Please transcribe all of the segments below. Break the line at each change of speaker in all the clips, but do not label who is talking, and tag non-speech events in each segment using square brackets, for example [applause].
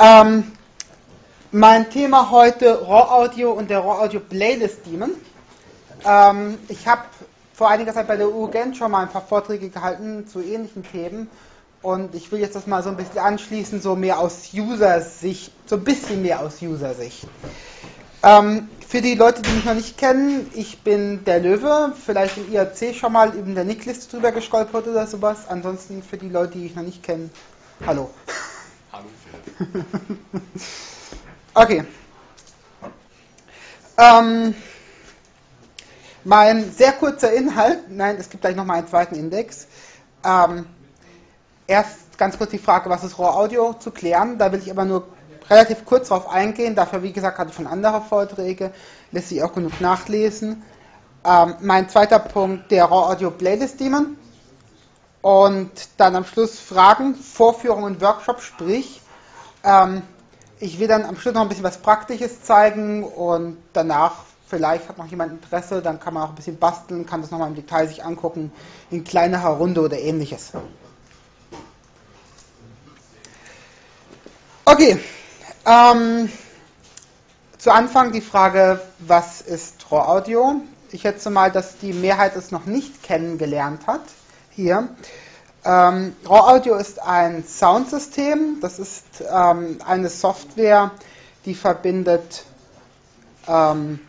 Ähm, mein Thema heute Raw Audio und der Raw Audio Playlist Demon. Ähm, ich habe vor einiger Zeit bei der UGent schon mal ein paar Vorträge gehalten zu ähnlichen Themen und ich will jetzt das mal so ein bisschen anschließen, so mehr aus User-Sicht, so ein bisschen mehr aus User-Sicht. Ähm, für die Leute, die mich noch nicht kennen, ich bin der Löwe, vielleicht im IRC schon mal in der Nickliste drüber gestolpert oder sowas. Ansonsten für die Leute, die ich noch nicht kenne, hallo. [laughs] Okay. Ähm, mein sehr kurzer Inhalt, nein, es gibt gleich noch mal einen zweiten Index. Ähm, erst ganz kurz die Frage, was ist Raw Audio, zu klären. Da will ich aber nur relativ kurz darauf eingehen. Dafür, wie gesagt, hatte ich schon andere Vorträge, lässt sich auch genug nachlesen. Ähm, mein zweiter Punkt, der Raw Audio Playlist Demon. Und dann am Schluss Fragen, Vorführungen und Workshop, sprich, ähm, ich will dann am Schluss noch ein bisschen was Praktisches zeigen und danach vielleicht hat noch jemand Interesse, dann kann man auch ein bisschen basteln, kann das nochmal im Detail sich angucken, in kleinerer Runde oder ähnliches. Okay, ähm, zu Anfang die Frage, was ist RAW Audio? Ich schätze mal, dass die Mehrheit es noch nicht kennengelernt hat. Hier. Ähm, RAW Audio ist ein Soundsystem. Das ist ähm, eine Software, die verbindet ähm,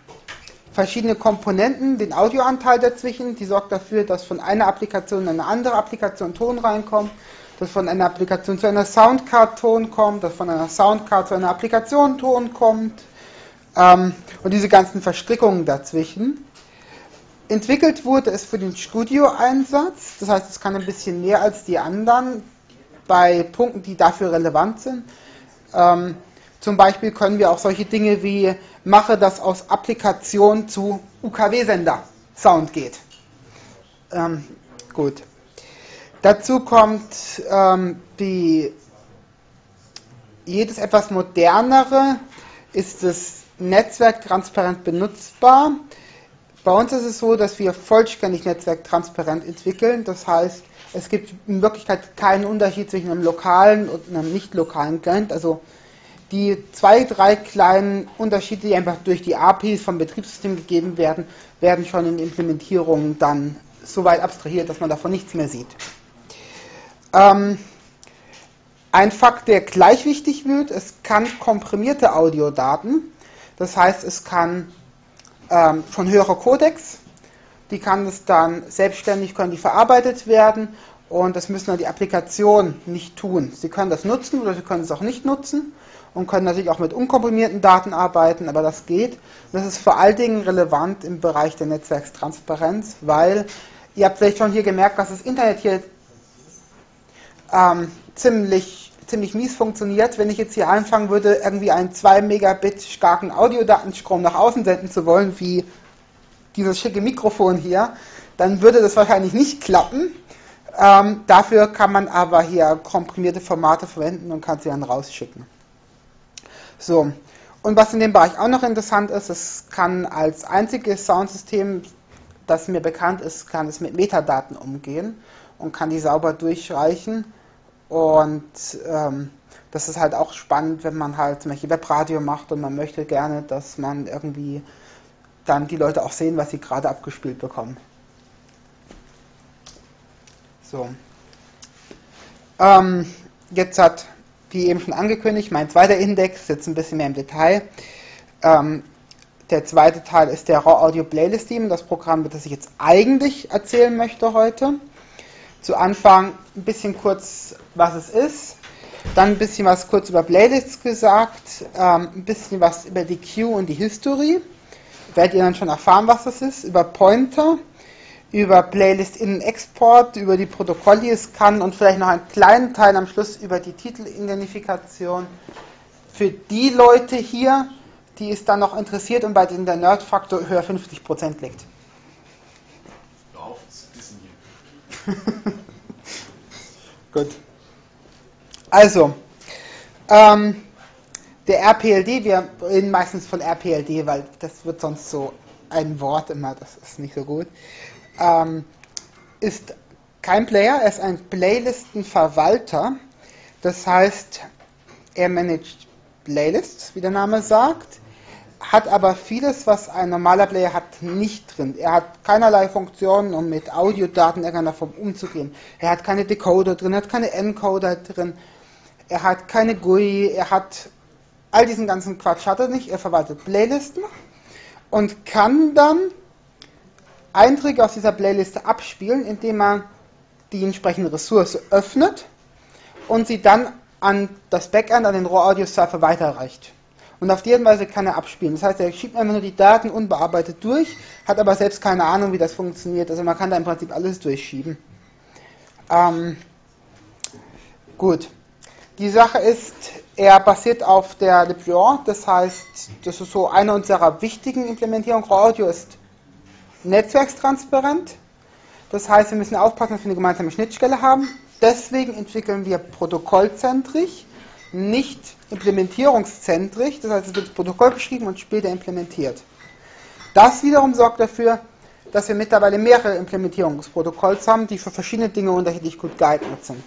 verschiedene Komponenten, den Audioanteil dazwischen, die sorgt dafür, dass von einer Applikation in eine andere Applikation Ton reinkommt, dass von einer Applikation zu einer Soundcard Ton kommt, dass von einer Soundcard zu einer Applikation Ton kommt ähm, und diese ganzen Verstrickungen dazwischen. Entwickelt wurde es für den Studio-Einsatz, das heißt, es kann ein bisschen mehr als die anderen bei Punkten, die dafür relevant sind. Ähm, zum Beispiel können wir auch solche Dinge wie mache, dass aus Applikation zu UKW-Sender Sound geht. Ähm, gut. Dazu kommt ähm, die jedes etwas modernere ist das Netzwerk transparent benutzbar. Bei uns ist es so, dass wir vollständig netzwerktransparent entwickeln. Das heißt, es gibt in Wirklichkeit keinen Unterschied zwischen einem lokalen und einem nicht lokalen Client. Also die zwei, drei kleinen Unterschiede, die einfach durch die APIs vom Betriebssystem gegeben werden, werden schon in Implementierungen dann so weit abstrahiert, dass man davon nichts mehr sieht. Ähm, ein Fakt, der gleich wichtig wird, es kann komprimierte Audiodaten, das heißt, es kann ähm, von höherer Codex, die kann es dann selbstständig, können die verarbeitet werden und das müssen dann die Applikationen nicht tun. Sie können das nutzen oder sie können es auch nicht nutzen und können natürlich auch mit unkomprimierten Daten arbeiten, aber das geht. Das ist vor allen Dingen relevant im Bereich der Netzwerkstransparenz, weil ihr habt vielleicht schon hier gemerkt, dass das Internet hier ähm, ziemlich, ziemlich mies funktioniert. Wenn ich jetzt hier anfangen würde, irgendwie einen 2 Megabit starken Audiodatenstrom nach außen senden zu wollen, wie dieses schicke Mikrofon hier, dann würde das wahrscheinlich nicht klappen. Ähm, dafür kann man aber hier komprimierte Formate verwenden und kann sie dann rausschicken. So. Und was in dem Bereich auch noch interessant ist, es kann als einziges Soundsystem, das mir bekannt ist, kann es mit Metadaten umgehen und kann die sauber durchreichen. Und ähm, das ist halt auch spannend, wenn man halt zum Beispiel Webradio macht und man möchte gerne, dass man irgendwie dann die Leute auch sehen, was sie gerade abgespielt bekommen. So. Ähm, jetzt hat wie eben schon angekündigt, mein zweiter Index, jetzt ein bisschen mehr im Detail. Ähm, der zweite Teil ist der Raw Audio Playlist Team, das Programm, das ich jetzt eigentlich erzählen möchte heute. Zu Anfang ein bisschen kurz, was es ist, dann ein bisschen was kurz über Playlists gesagt, ähm, ein bisschen was über die Queue und die History. Werdet ihr dann schon erfahren, was das ist, über Pointer über Playlist in Export, über die Protokolle, die es kann und vielleicht noch einen kleinen Teil am Schluss über die Titelidentifikation. Für die Leute hier, die es dann noch interessiert und bei denen der Nerd-Faktor höher 50% liegt. [laughs] Gut. Also, ähm, der RPLD, wir reden meistens von RPLD, weil das wird sonst so ein Wort immer, das ist nicht so gut ähm, ist kein Player, er ist ein Playlistenverwalter. Das heißt, er managt Playlists, wie der Name sagt, hat aber vieles, was ein normaler Player hat, nicht drin. Er hat keinerlei Funktionen, um mit Audiodaten in irgendeiner Form umzugehen. Er hat keine Decoder drin, er hat keine Encoder drin, er hat keine GUI, er hat all diesen ganzen Quatsch hat er nicht. Er verwaltet Playlisten und kann dann Einträge aus dieser Playliste abspielen, indem er die entsprechende Ressource öffnet und sie dann an das Backend, an den Raw Audio Server weiterreicht. Und auf die Weise kann er abspielen. Das heißt, er schiebt einfach nur die Daten unbearbeitet durch, hat aber selbst keine Ahnung, wie das funktioniert. Also man kann da im Prinzip alles durchschieben. Ähm, gut. Die Sache ist, er basiert auf der LibGen, das heißt, das ist so eine unserer wichtigen Implementierungen. Raw Audio ist netzwerkstransparent. Das heißt, wir müssen aufpassen, dass wir eine gemeinsame Schnittstelle haben. Deswegen entwickeln wir protokollzentrisch, nicht implementierungszentrisch. Das heißt, es wird das Protokoll geschrieben und später implementiert. Das wiederum sorgt dafür, dass wir mittlerweile mehrere Implementierungsprotokolls haben, die für verschiedene Dinge unterschiedlich gut geeignet sind.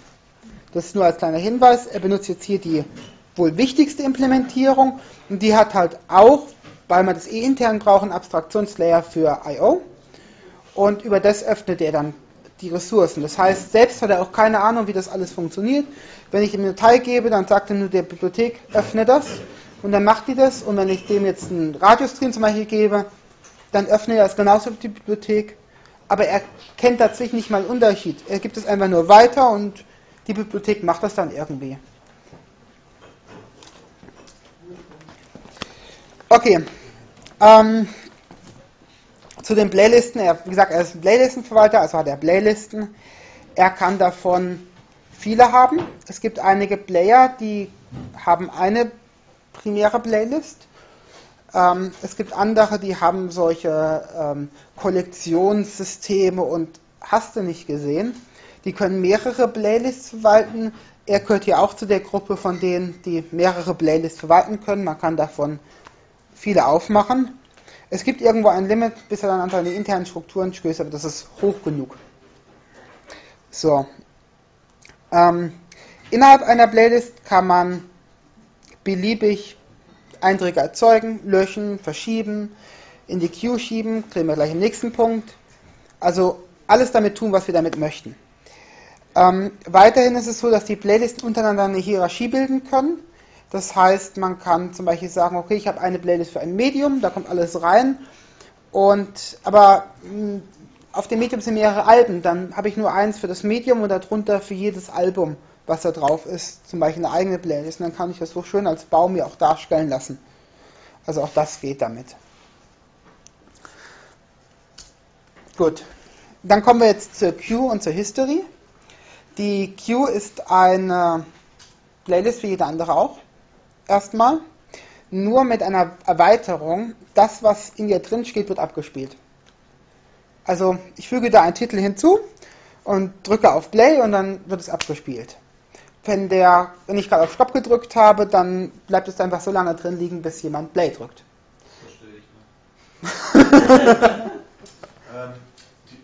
Das ist nur als kleiner Hinweis. Er benutzt jetzt hier die wohl wichtigste Implementierung und die hat halt auch, weil wir das eh intern brauchen, Abstraktionslayer für I.O. Und über das öffnet er dann die Ressourcen. Das heißt, selbst hat er auch keine Ahnung, wie das alles funktioniert. Wenn ich ihm eine Datei gebe, dann sagt er nur der Bibliothek, öffne das. Und dann macht die das. Und wenn ich dem jetzt einen Radiostream zum Beispiel gebe, dann öffnet er es genauso wie die Bibliothek. Aber er kennt tatsächlich nicht mal einen Unterschied. Er gibt es einfach nur weiter und die Bibliothek macht das dann irgendwie. Okay. Ähm, zu den Playlisten, er, wie gesagt, er ist ein Playlistenverwalter, also hat er Playlisten. Er kann davon viele haben. Es gibt einige Player, die haben eine primäre Playlist. Ähm, es gibt andere, die haben solche ähm, Kollektionssysteme und hast du nicht gesehen. Die können mehrere Playlists verwalten. Er gehört hier auch zu der Gruppe von denen, die mehrere Playlists verwalten können. Man kann davon viele aufmachen. Es gibt irgendwo ein Limit, bis er dann an seine internen Strukturen stößt, aber das ist hoch genug. So. Ähm, innerhalb einer Playlist kann man beliebig Einträge erzeugen, löschen, verschieben, in die Queue schieben, kriegen wir gleich im nächsten Punkt. Also alles damit tun, was wir damit möchten. Ähm, weiterhin ist es so, dass die Playlisten untereinander eine Hierarchie bilden können. Das heißt, man kann zum Beispiel sagen, okay, ich habe eine Playlist für ein Medium, da kommt alles rein. Und aber mh, hm, auf dem Medium sind mehrere Alben, dann habe ich nur eins für das Medium und darunter für jedes Album, was da drauf ist, zum Beispiel eine eigene Playlist. Und dann kann ich das so schön als Baum mir auch darstellen lassen. Also auch das geht damit. Gut. Dann kommen wir jetzt zur Queue und zur History. Die Queue ist eine Playlist wie jede andere auch erstmal, nur mit einer Erweiterung, das, was in ihr drin steht, wird abgespielt. Also ich füge da einen Titel hinzu und drücke auf Play und dann wird es abgespielt. Wenn, der, wenn ich gerade auf Stopp gedrückt habe, dann bleibt es einfach so lange drin liegen, bis jemand Play drückt.
Verstehe ich mal. [laughs] ähm, die,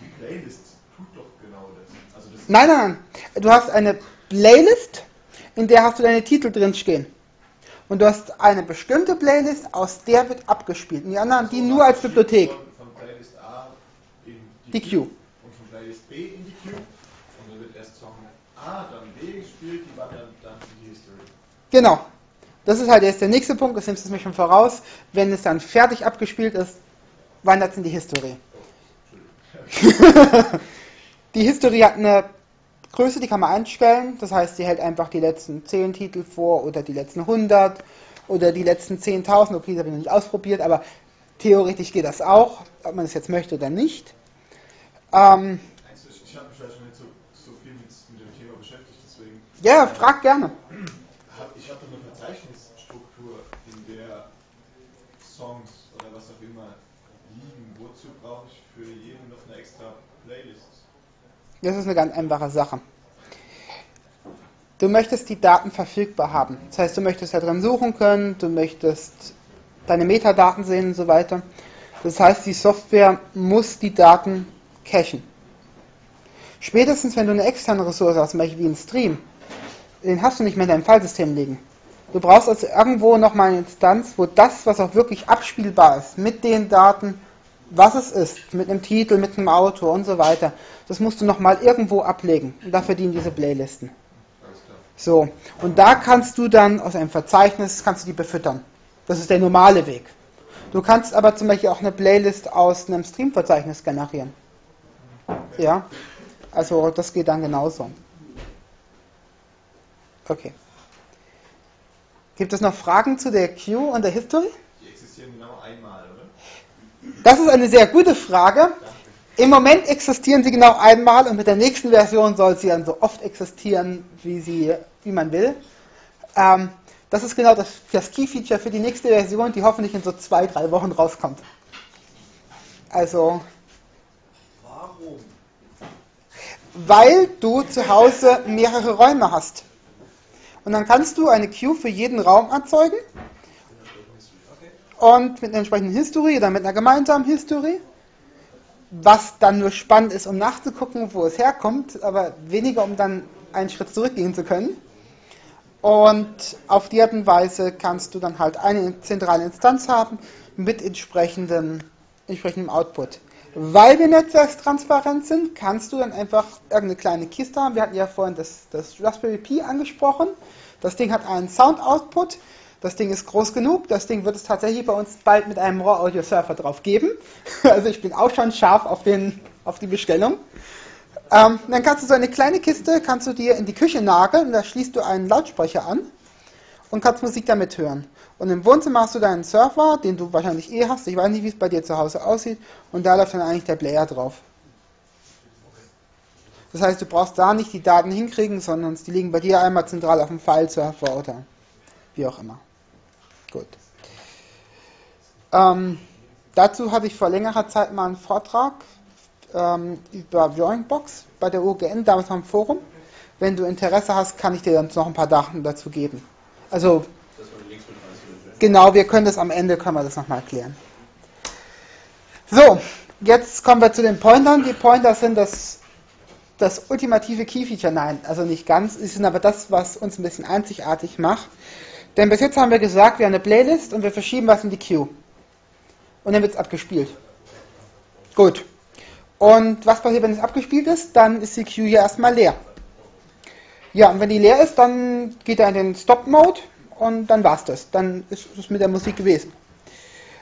die, Playlist tut doch genau das. Also das
nein, nein, nein. Du hast eine Playlist in der hast du deine Titel drin stehen. Und du hast eine bestimmte Playlist, aus der wird abgespielt. Und die anderen, die nur als Bibliothek.
Von, von Playlist A in die,
die Queue.
Und von Playlist B in die Queue. Und dann wird erst Song A, dann B gespielt, die war dann, dann in die History.
Genau. Das ist halt jetzt der nächste Punkt, das nimmst du mir schon voraus. Wenn es dann fertig abgespielt ist, wandert es in die History. Oh, [laughs] die History hat eine Größe, die kann man einstellen. Das heißt, sie hält einfach die letzten 10 Titel vor oder die letzten 100 oder die letzten 10.000. Okay, das habe ich noch nicht ausprobiert, aber theoretisch geht das auch, ob man es jetzt möchte oder nicht.
Ähm, ich habe mich ja schon nicht so, so viel mit, mit, dem Thema beschäftigt, deswegen.
Ja, frag gerne.
Ich habe eine Verzeichnisstruktur, in der Songs oder was auch immer liegen. Wozu brauche ich für jeden noch eine extra Playlist?
Das ist eine ganz einfache Sache. Du möchtest die Daten verfügbar haben. Das heißt, du möchtest da drin suchen können, du möchtest deine Metadaten sehen und so weiter. Das heißt, die Software muss die Daten cachen. Spätestens, wenn du eine externe Ressource hast, zum Beispiel wie ein Stream, den hast du nicht mehr in deinem Fallsystem liegen. Du brauchst also irgendwo nochmal eine Instanz, wo das, was auch wirklich abspielbar ist, mit den Daten, was es ist, mit einem Titel, mit einem Autor und so weiter, das musst du nochmal irgendwo ablegen. Und dafür dienen diese Playlisten. So, und da kannst du dann aus einem Verzeichnis, kannst du die befüttern. Das ist der normale Weg. Du kannst aber zum Beispiel auch eine Playlist aus einem Stream-Verzeichnis generieren. Ja, also das geht dann genauso. Okay. Gibt es noch Fragen zu der Queue und der History?
Die existieren genau einmal?
Das ist eine sehr gute Frage. Im Moment existieren sie genau einmal und mit der nächsten Version soll sie dann so oft existieren, wie, sie, wie man will. Ähm, das ist genau das, das Key-Feature für die nächste Version, die hoffentlich in so zwei, drei Wochen rauskommt. Also.
Warum?
Weil du zu Hause mehrere Räume hast. Und dann kannst du eine Queue für jeden Raum erzeugen. Und mit einer entsprechenden History oder mit einer gemeinsamen History. Was dann nur spannend ist, um nachzugucken, wo es herkommt, aber weniger, um dann einen Schritt zurückgehen zu können. Und auf die Art und Weise kannst du dann halt eine zentrale Instanz haben mit entsprechendem, entsprechendem Output. Weil wir netzwerkstransparent sind, kannst du dann einfach irgendeine kleine Kiste haben. Wir hatten ja vorhin das, das Raspberry Pi angesprochen. Das Ding hat einen Sound-Output. Das Ding ist groß genug. Das Ding wird es tatsächlich bei uns bald mit einem RAW-Audio-Surfer drauf geben. [laughs] Also ich bin auch schon scharf auf, den, auf die Bestellung. Ähm, dann kannst du so eine kleine Kiste, kannst du dir in die Küche nageln. Da schließt du einen Lautsprecher an und kannst Musik damit hören. Und im Wohnzimmer hast du deinen Surfer, den du wahrscheinlich eh hast. Ich weiß nicht, wie es bei dir zu Hause aussieht. Und da läuft dann eigentlich der Player drauf. Das heißt, du brauchst da nicht die Daten hinkriegen, sondern die liegen bei dir einmal zentral auf dem File-Surfer oder wie auch immer. Gut. Ähm, dazu hatte ich vor längerer Zeit mal einen Vortrag ähm, über Drawingbox bei der UGN, damals am Forum. Wenn du Interesse hast, kann ich dir dann noch ein paar Daten dazu geben. Also Genau, wir können das am Ende, können wir das nochmal erklären. So, jetzt kommen wir zu den Pointern. Die Pointer sind das, das ultimative Key-Feature. Nein, also nicht ganz. Sie sind aber das, was uns ein bisschen einzigartig macht. Denn bis jetzt haben wir gesagt, wir haben eine Playlist und wir verschieben was in die Queue. Und dann wird es abgespielt. Gut. Und was passiert, wenn es abgespielt ist? Dann ist die Queue hier erstmal leer. Ja, und wenn die leer ist, dann geht er in den Stop-Mode und dann war's das. Dann ist es mit der Musik gewesen.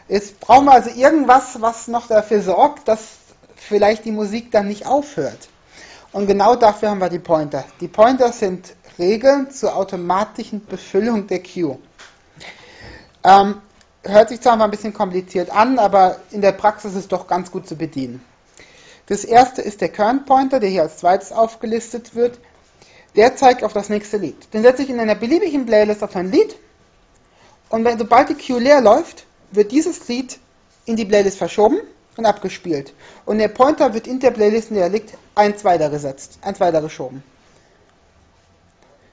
Jetzt brauchen wir also irgendwas, was noch dafür sorgt, dass vielleicht die Musik dann nicht aufhört. Und genau dafür haben wir die Pointer. Die Pointer sind Regeln zur automatischen Befüllung der Queue. Ähm, hört sich zwar mal ein bisschen kompliziert an, aber in der Praxis ist es doch ganz gut zu bedienen. Das erste ist der Current Pointer, der hier als zweites aufgelistet wird der zeigt auf das nächste Lied. Den setze ich in einer beliebigen Playlist auf ein Lied und wenn, sobald die Queue leer läuft, wird dieses Lied in die Playlist verschoben und abgespielt. Und der Pointer wird in der Playlist, in der er liegt, eins weitergesetzt, eins weitergeschoben.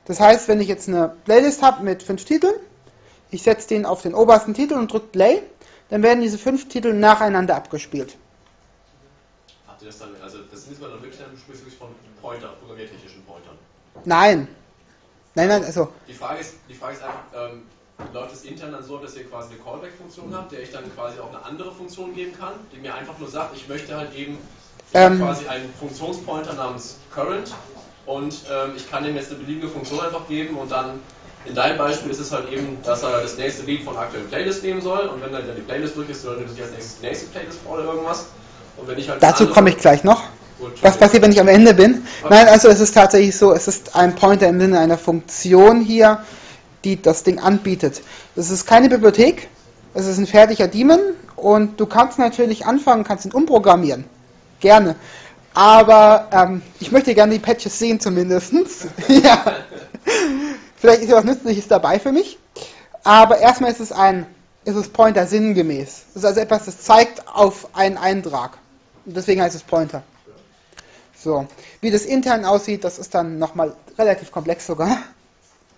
Das heißt, wenn ich jetzt eine Playlist habe mit fünf Titeln, ich setze den auf den obersten Titel und drücke Play, dann werden diese fünf Titel nacheinander abgespielt.
Habt ihr das dann, also das ist dann wirklich, dann wirklich von Pointer, programmiertechnischen Pointern?
Nein. Nein, nein, also.
Die Frage ist, die Frage ist einfach, ähm, läuft es intern dann so, dass ihr quasi eine Callback-Funktion habt, der ich dann quasi auch eine andere Funktion geben kann, die mir einfach nur sagt, ich möchte halt eben ähm, quasi einen Funktionspointer namens Current und ähm, ich kann dem jetzt eine beliebige Funktion einfach geben und dann in deinem Beispiel ist es halt eben, dass er das nächste Lied von der aktuellen Playlist nehmen soll und wenn dann die Playlist durch ist, soll er sich als nächstes die nächste Playlist vor oder irgendwas. Und wenn ich halt
Dazu komme ich gleich noch. Was passiert, wenn ich am Ende bin? Nein, also es ist tatsächlich so, es ist ein Pointer im Sinne einer Funktion hier, die das Ding anbietet. Es ist keine Bibliothek, es ist ein fertiger Daemon und du kannst natürlich anfangen, kannst ihn umprogrammieren. Gerne. Aber ähm, ich möchte gerne die Patches sehen zumindest. [laughs] ja. Vielleicht ist ja was Nützliches dabei für mich. Aber erstmal ist es ein, ist es Pointer sinngemäß. Es ist also etwas, das zeigt auf einen Eintrag. Und deswegen heißt es Pointer. So, wie das intern aussieht, das ist dann nochmal relativ komplex sogar. [laughs]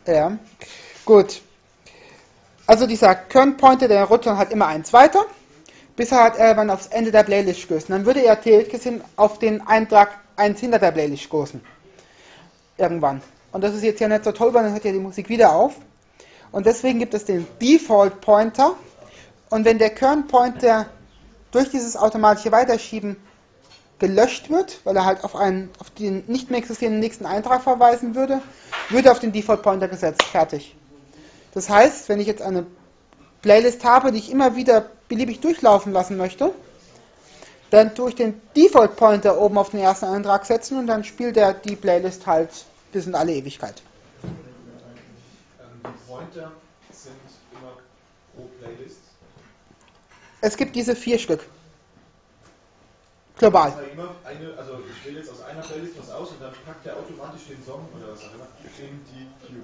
Ja, gut. Also dieser Current Pointer, der rutscht dann halt immer eins weiter, bis er halt irgendwann aufs Ende der Playlist stößt. dann würde er theoretisch gesehen auf den Eintrag eins hinter der Playlist stoßen. Irgendwann. Und das ist jetzt ja nicht so toll, weil dann hört ja die Musik wieder auf. Und deswegen gibt es den Default Pointer. Und wenn der Current Pointer durch dieses automatische Weiterschieben gelöscht wird, weil er halt auf einen auf den nicht mehr existierenden nächsten Eintrag verweisen würde, würde auf den Default Pointer gesetzt. Fertig. Das heißt, wenn ich jetzt eine Playlist habe, die ich immer wieder beliebig durchlaufen lassen möchte, dann tue ich den Default Pointer oben auf den ersten Eintrag setzen und dann spielt er die Playlist halt bis in alle Ewigkeit.
Ähm, die Pointer sind immer pro Playlist.
Es gibt diese vier Stück. Global.
Eine, also ich wähle jetzt aus einer Playlist was aus und dann packt er automatisch den Song oder was auch immer in die Queue,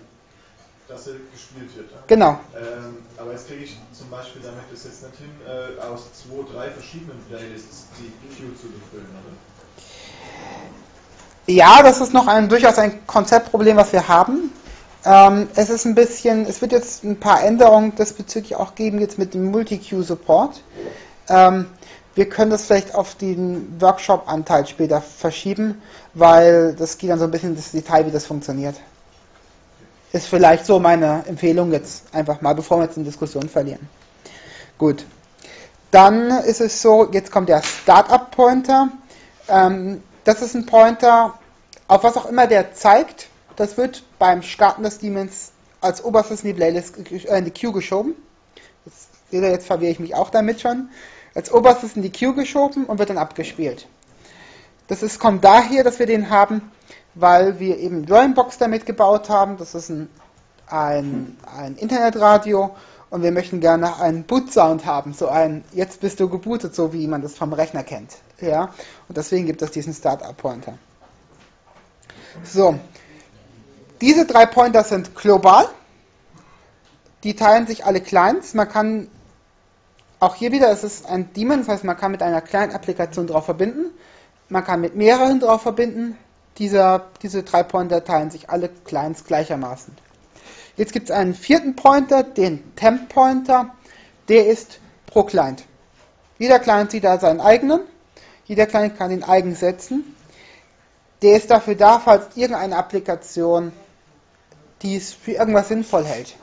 dass er gespielt wird. Ja?
Genau.
Ähm, aber jetzt kriege ich zum Beispiel damit das jetzt nicht hin, äh, aus zwei, drei verschiedenen Playlists die Queue zu befüllen, oder?
Ja, das ist noch ein durchaus ein Konzeptproblem, was wir haben. Ähm, es ist ein bisschen, es wird jetzt ein paar Änderungen diesbezüglich auch geben, jetzt mit dem Multi-Queue-Support. Ähm, wir können das vielleicht auf den Workshop-Anteil später verschieben, weil das geht dann so ein bisschen ins Detail, wie das funktioniert. Ist vielleicht so meine Empfehlung jetzt einfach mal, bevor wir jetzt in Diskussion verlieren. Gut. Dann ist es so, jetzt kommt der Startup-Pointer. Ähm, das ist ein Pointer, auf was auch immer der zeigt. Das wird beim Starten des Demons als oberstes in die Playlist, äh, in die Queue geschoben. Ihr, jetzt verwirre ich mich auch damit schon. Als oberstes in die Queue geschoben und wird dann abgespielt. Das ist, kommt daher, dass wir den haben, weil wir eben Drawingbox damit gebaut haben. Das ist ein, ein, ein Internetradio und wir möchten gerne einen Boot-Sound haben, so ein Jetzt bist du gebootet, so wie man das vom Rechner kennt. Ja? Und deswegen gibt es diesen Startup-Pointer. So, diese drei Pointer sind global. Die teilen sich alle Clients. Man kann auch hier wieder, es ist ein Daemon, das heißt, man kann mit einer kleinen Applikation drauf verbinden. Man kann mit mehreren drauf verbinden. Dieser, diese drei Pointer teilen sich alle Clients gleichermaßen. Jetzt gibt es einen vierten Pointer, den Temp Pointer. Der ist pro Client. Jeder Client sieht da seinen eigenen. Jeder Client kann den eigen setzen. Der ist dafür da, falls irgendeine Applikation dies für irgendwas sinnvoll hält.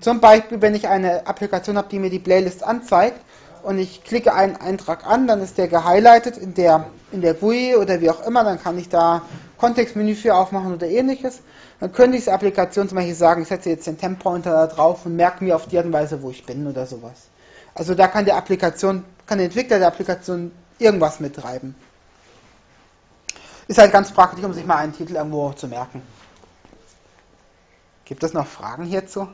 Zum Beispiel, wenn ich eine Applikation habe, die mir die Playlist anzeigt und ich klicke einen Eintrag an, dann ist der gehighlightet in der, in der GUI oder wie auch immer, dann kann ich da Kontextmenü für aufmachen oder ähnliches. Dann könnte ich diese Applikation zum Beispiel sagen, ich setze jetzt den Temp-Pointer da drauf und merke mir auf die Art und Weise, wo ich bin oder sowas. Also da kann der Applikation, kann der Entwickler der Applikation irgendwas mittreiben. Ist halt ganz praktisch, um sich mal einen Titel irgendwo zu merken. Gibt es noch Fragen hierzu?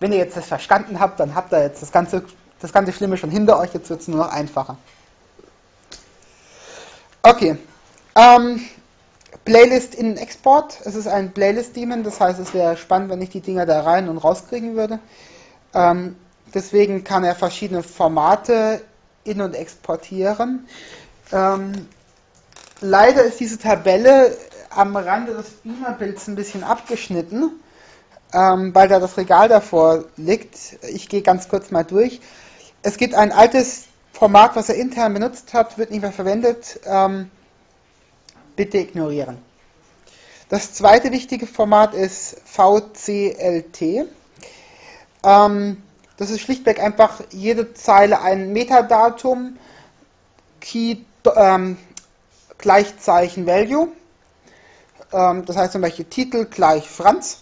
Wenn ihr jetzt das verstanden habt, dann habt ihr jetzt das ganze, das ganze Schlimme schon hinter euch, jetzt wird es nur noch einfacher. Okay. Ähm, Playlist in Export. Es ist ein Playlist-Daemon, das heißt, es wäre spannend, wenn ich die Dinger da rein und rauskriegen würde. Ähm, deswegen kann er verschiedene Formate in- und exportieren. Ähm, leider ist diese Tabelle am Rande des Beamer-Bilds ein bisschen abgeschnitten, ähm, weil da das Regal davor liegt. Ich gehe ganz kurz mal durch. Es gibt ein altes Format, was er intern benutzt hat, wird nicht mehr verwendet. Ähm, bitte ignorieren. Das zweite wichtige Format ist VCLT. Ähm, das ist schlichtweg einfach jede Zeile ein Metadatum, Key, ähm, Gleichzeichen Value. Ähm, das heißt zum Beispiel Titel gleich Franz.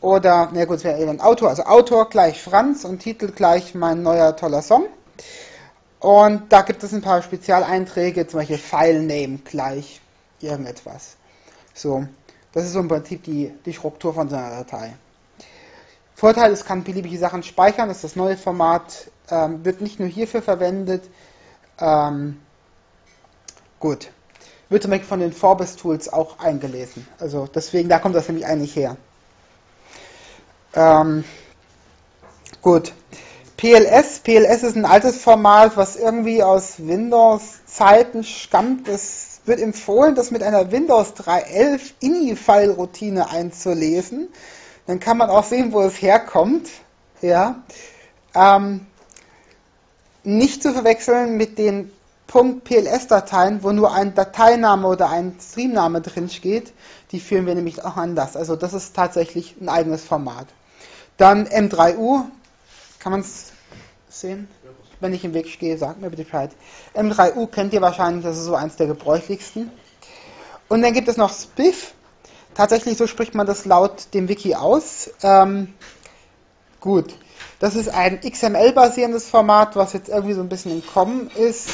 Oder, na gut, es wäre ein Autor, also Autor gleich Franz und Titel gleich mein neuer toller Song. Und da gibt es ein paar Spezialeinträge, zum Beispiel Filename gleich irgendetwas. So, das ist so im Prinzip die, die Struktur von so einer Datei. Vorteil, es kann beliebige Sachen speichern, das ist das neue Format, ähm, wird nicht nur hierfür verwendet. Ähm, gut. Wird zum Beispiel von den Forbes Tools auch eingelesen. Also deswegen, da kommt das nämlich eigentlich her. Ähm, gut. PLS. PLS ist ein altes Format, was irgendwie aus Windows-Zeiten stammt. Es wird empfohlen, das mit einer Windows 3.11 INI-File-Routine einzulesen. Dann kann man auch sehen, wo es herkommt. Ja. Ähm, nicht zu verwechseln mit den .pls-Dateien, wo nur ein Dateiname oder ein Streamname drin steht, die führen wir nämlich auch anders. Also das ist tatsächlich ein eigenes Format. Dann M3U, kann man es sehen? Wenn ich im Weg stehe, sagt mir bitte Bescheid. M3U kennt ihr wahrscheinlich, das ist so eins der gebräuchlichsten. Und dann gibt es noch Spiff. Tatsächlich, so spricht man das laut dem Wiki aus. Ähm, gut. Das ist ein XML-basierendes Format, was jetzt irgendwie so ein bisschen in Kommen ist.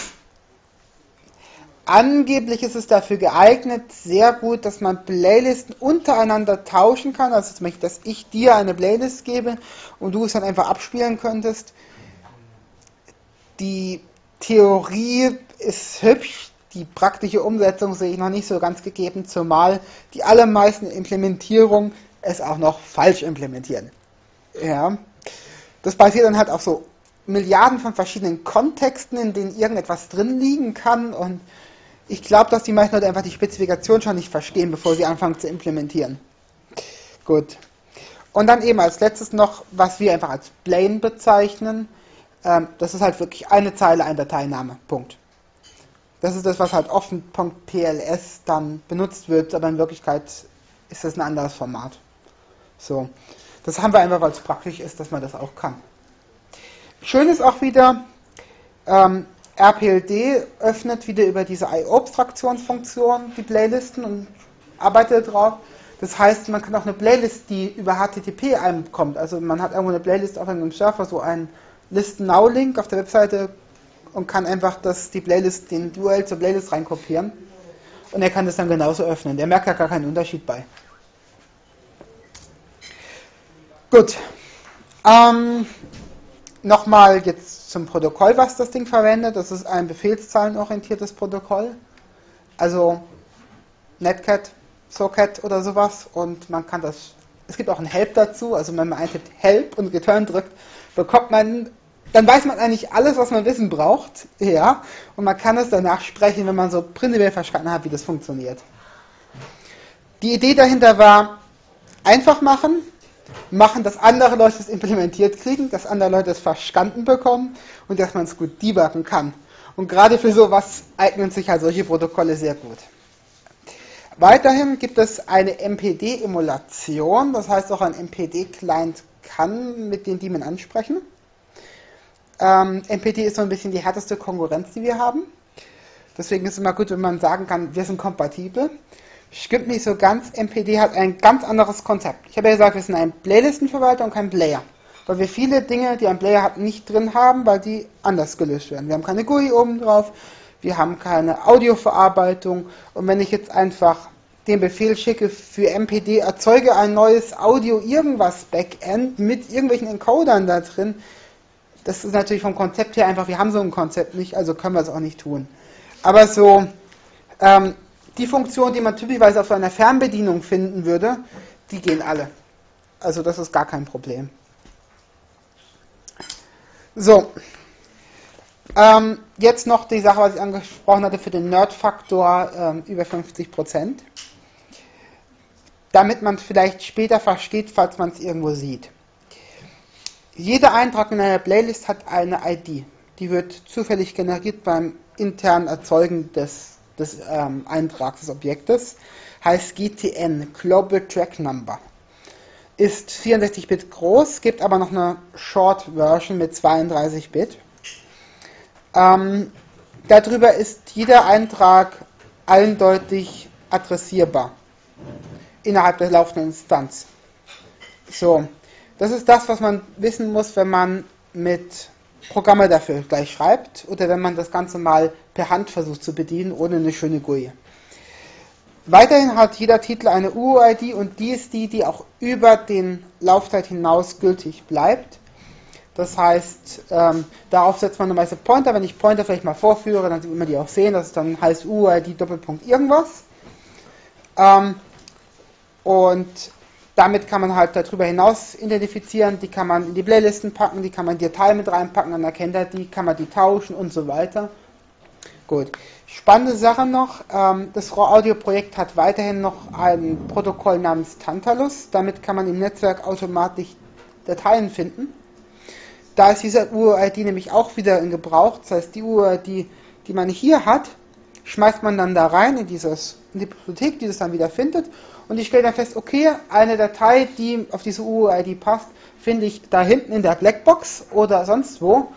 Angeblich ist es dafür geeignet, sehr gut, dass man Playlisten untereinander tauschen kann. Also zum Beispiel, dass ich dir eine Playlist gebe und du es dann einfach abspielen könntest. Die Theorie ist hübsch, die praktische Umsetzung sehe ich noch nicht so ganz gegeben, zumal die allermeisten Implementierungen es auch noch falsch implementieren. Ja. Das basiert dann halt auf so Milliarden von verschiedenen Kontexten, in denen irgendetwas drin liegen kann und ich glaube, dass die meisten Leute einfach die Spezifikation schon nicht verstehen, bevor sie anfangen zu implementieren. Gut. Und dann eben als letztes noch, was wir einfach als Plain bezeichnen. Ähm, das ist halt wirklich eine Zeile, ein Dateiname. Punkt. Das ist das, was halt offen.pls dann benutzt wird, aber in Wirklichkeit ist das ein anderes Format. So. Das haben wir einfach, weil es praktisch ist, dass man das auch kann. Schön ist auch wieder, ähm, RPLD öffnet wieder über diese IO-Abstraktionsfunktion die Playlisten und arbeitet drauf. Das heißt, man kann auch eine Playlist, die über HTTP einkommt. Also man hat irgendwo eine Playlist auf einem Surfer, so einen Listen-Now-Link auf der Webseite und kann einfach das, die Playlist, den URL zur Playlist reinkopieren. Und er kann das dann genauso öffnen. Der merkt ja gar keinen Unterschied bei. Gut. Ähm, Nochmal jetzt zum Protokoll, was das Ding verwendet. Das ist ein befehlszahlenorientiertes Protokoll. Also Netcat, Socket oder sowas. Und man kann das, es gibt auch ein Help dazu. Also wenn man eintippt Help und Return drückt, bekommt man, dann weiß man eigentlich alles, was man wissen braucht. Ja. Und man kann es danach sprechen, wenn man so prinzipiell verstanden hat, wie das funktioniert. Die Idee dahinter war, einfach machen, machen, dass andere Leute es implementiert kriegen, dass andere Leute es verstanden bekommen und dass man es gut debuggen kann. Und gerade für sowas eignen sich halt solche Protokolle sehr gut. Weiterhin gibt es eine MPD-Emulation, das heißt auch ein MPD-Client kann mit den Daemon ansprechen. Ähm, MPD ist so ein bisschen die härteste Konkurrenz, die wir haben. Deswegen ist es immer gut, wenn man sagen kann, wir sind kompatibel. Stimmt nicht so ganz. MPD hat ein ganz anderes Konzept. Ich habe ja gesagt, wir sind ein Playlistenverwalter und kein Player. Weil wir viele Dinge, die ein Player hat, nicht drin haben, weil die anders gelöst werden. Wir haben keine GUI oben drauf, wir haben keine Audioverarbeitung. Und wenn ich jetzt einfach den Befehl schicke für MPD, erzeuge ein neues Audio irgendwas Backend mit irgendwelchen Encodern da drin, das ist natürlich vom Konzept her einfach, wir haben so ein Konzept nicht, also können wir es auch nicht tun. Aber so, ähm, die Funktionen, die man typischerweise auf einer Fernbedienung finden würde, die gehen alle. Also das ist gar kein Problem. So. Ähm, jetzt noch die Sache, was ich angesprochen hatte für den Nerd-Faktor ähm, über 50%. Damit man es vielleicht später versteht, falls man es irgendwo sieht. Jeder Eintrag in einer Playlist hat eine ID. Die wird zufällig generiert beim internen Erzeugen des des ähm, Eintrags des Objektes, heißt GTN, Global Track Number. Ist 64-Bit groß, gibt aber noch eine Short-Version mit 32-Bit. Ähm, darüber ist jeder Eintrag eindeutig adressierbar innerhalb der laufenden Instanz. So, das ist das, was man wissen muss, wenn man mit Programme dafür gleich schreibt oder wenn man das Ganze mal per Hand versucht zu bedienen, ohne eine schöne GUI. Weiterhin hat jeder Titel eine UUID und die ist die, die auch über den Laufzeit hinaus gültig bleibt. Das heißt, ähm, darauf setzt man normalerweise Pointer. Wenn ich Pointer vielleicht mal vorführe, dann sieht man die auch sehen. Das ist dann heißt UUID Doppelpunkt irgendwas. Ähm, und damit kann man halt darüber hinaus identifizieren, die kann man in die Playlisten packen, die kann man in die Datei mit reinpacken, dann erkennt er die, kann man die tauschen und so weiter. Gut. Spannende Sache noch, ähm, das RAW-Audio-Projekt hat weiterhin noch ein Protokoll namens Tantalus, damit kann man im Netzwerk automatisch Dateien finden. Da ist dieser UUID nämlich auch wieder in Gebrauch, das heißt die UUID die man hier hat, schmeißt man dann da rein in, dieses, in die Bibliothek, die das dann wieder findet. Und ich stelle dann fest, okay, eine Datei, die auf diese UUID passt, finde ich da hinten in der Blackbox oder sonst wo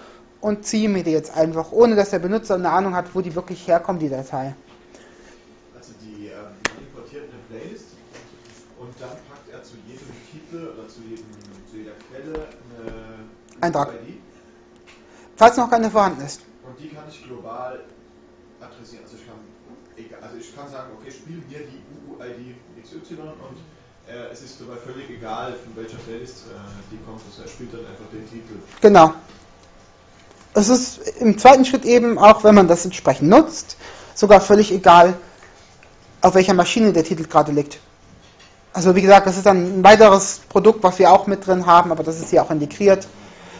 und ziehe mir die jetzt einfach, ohne dass der Benutzer eine Ahnung hat, wo die wirklich herkommt, die Datei.
Also die, ähm, man importiert eine Playlist und dann packt er zu jedem Titel oder zu, jedem, zu jeder Quelle eine
Eintrag.
UUID
Falls noch keine vorhanden ist.
und die kann ich global adressieren. Also ich kann, egal, also ich kann sagen, okay, spiel mir die UUID XY und äh, es ist dabei völlig egal, von welcher Playlist äh, die kommt. Also er spielt dann einfach den Titel.
Genau. Es ist im zweiten Schritt eben, auch wenn man das entsprechend nutzt, sogar völlig egal, auf welcher Maschine der Titel gerade liegt. Also wie gesagt, das ist dann ein weiteres Produkt, was wir auch mit drin haben, aber das ist hier auch integriert.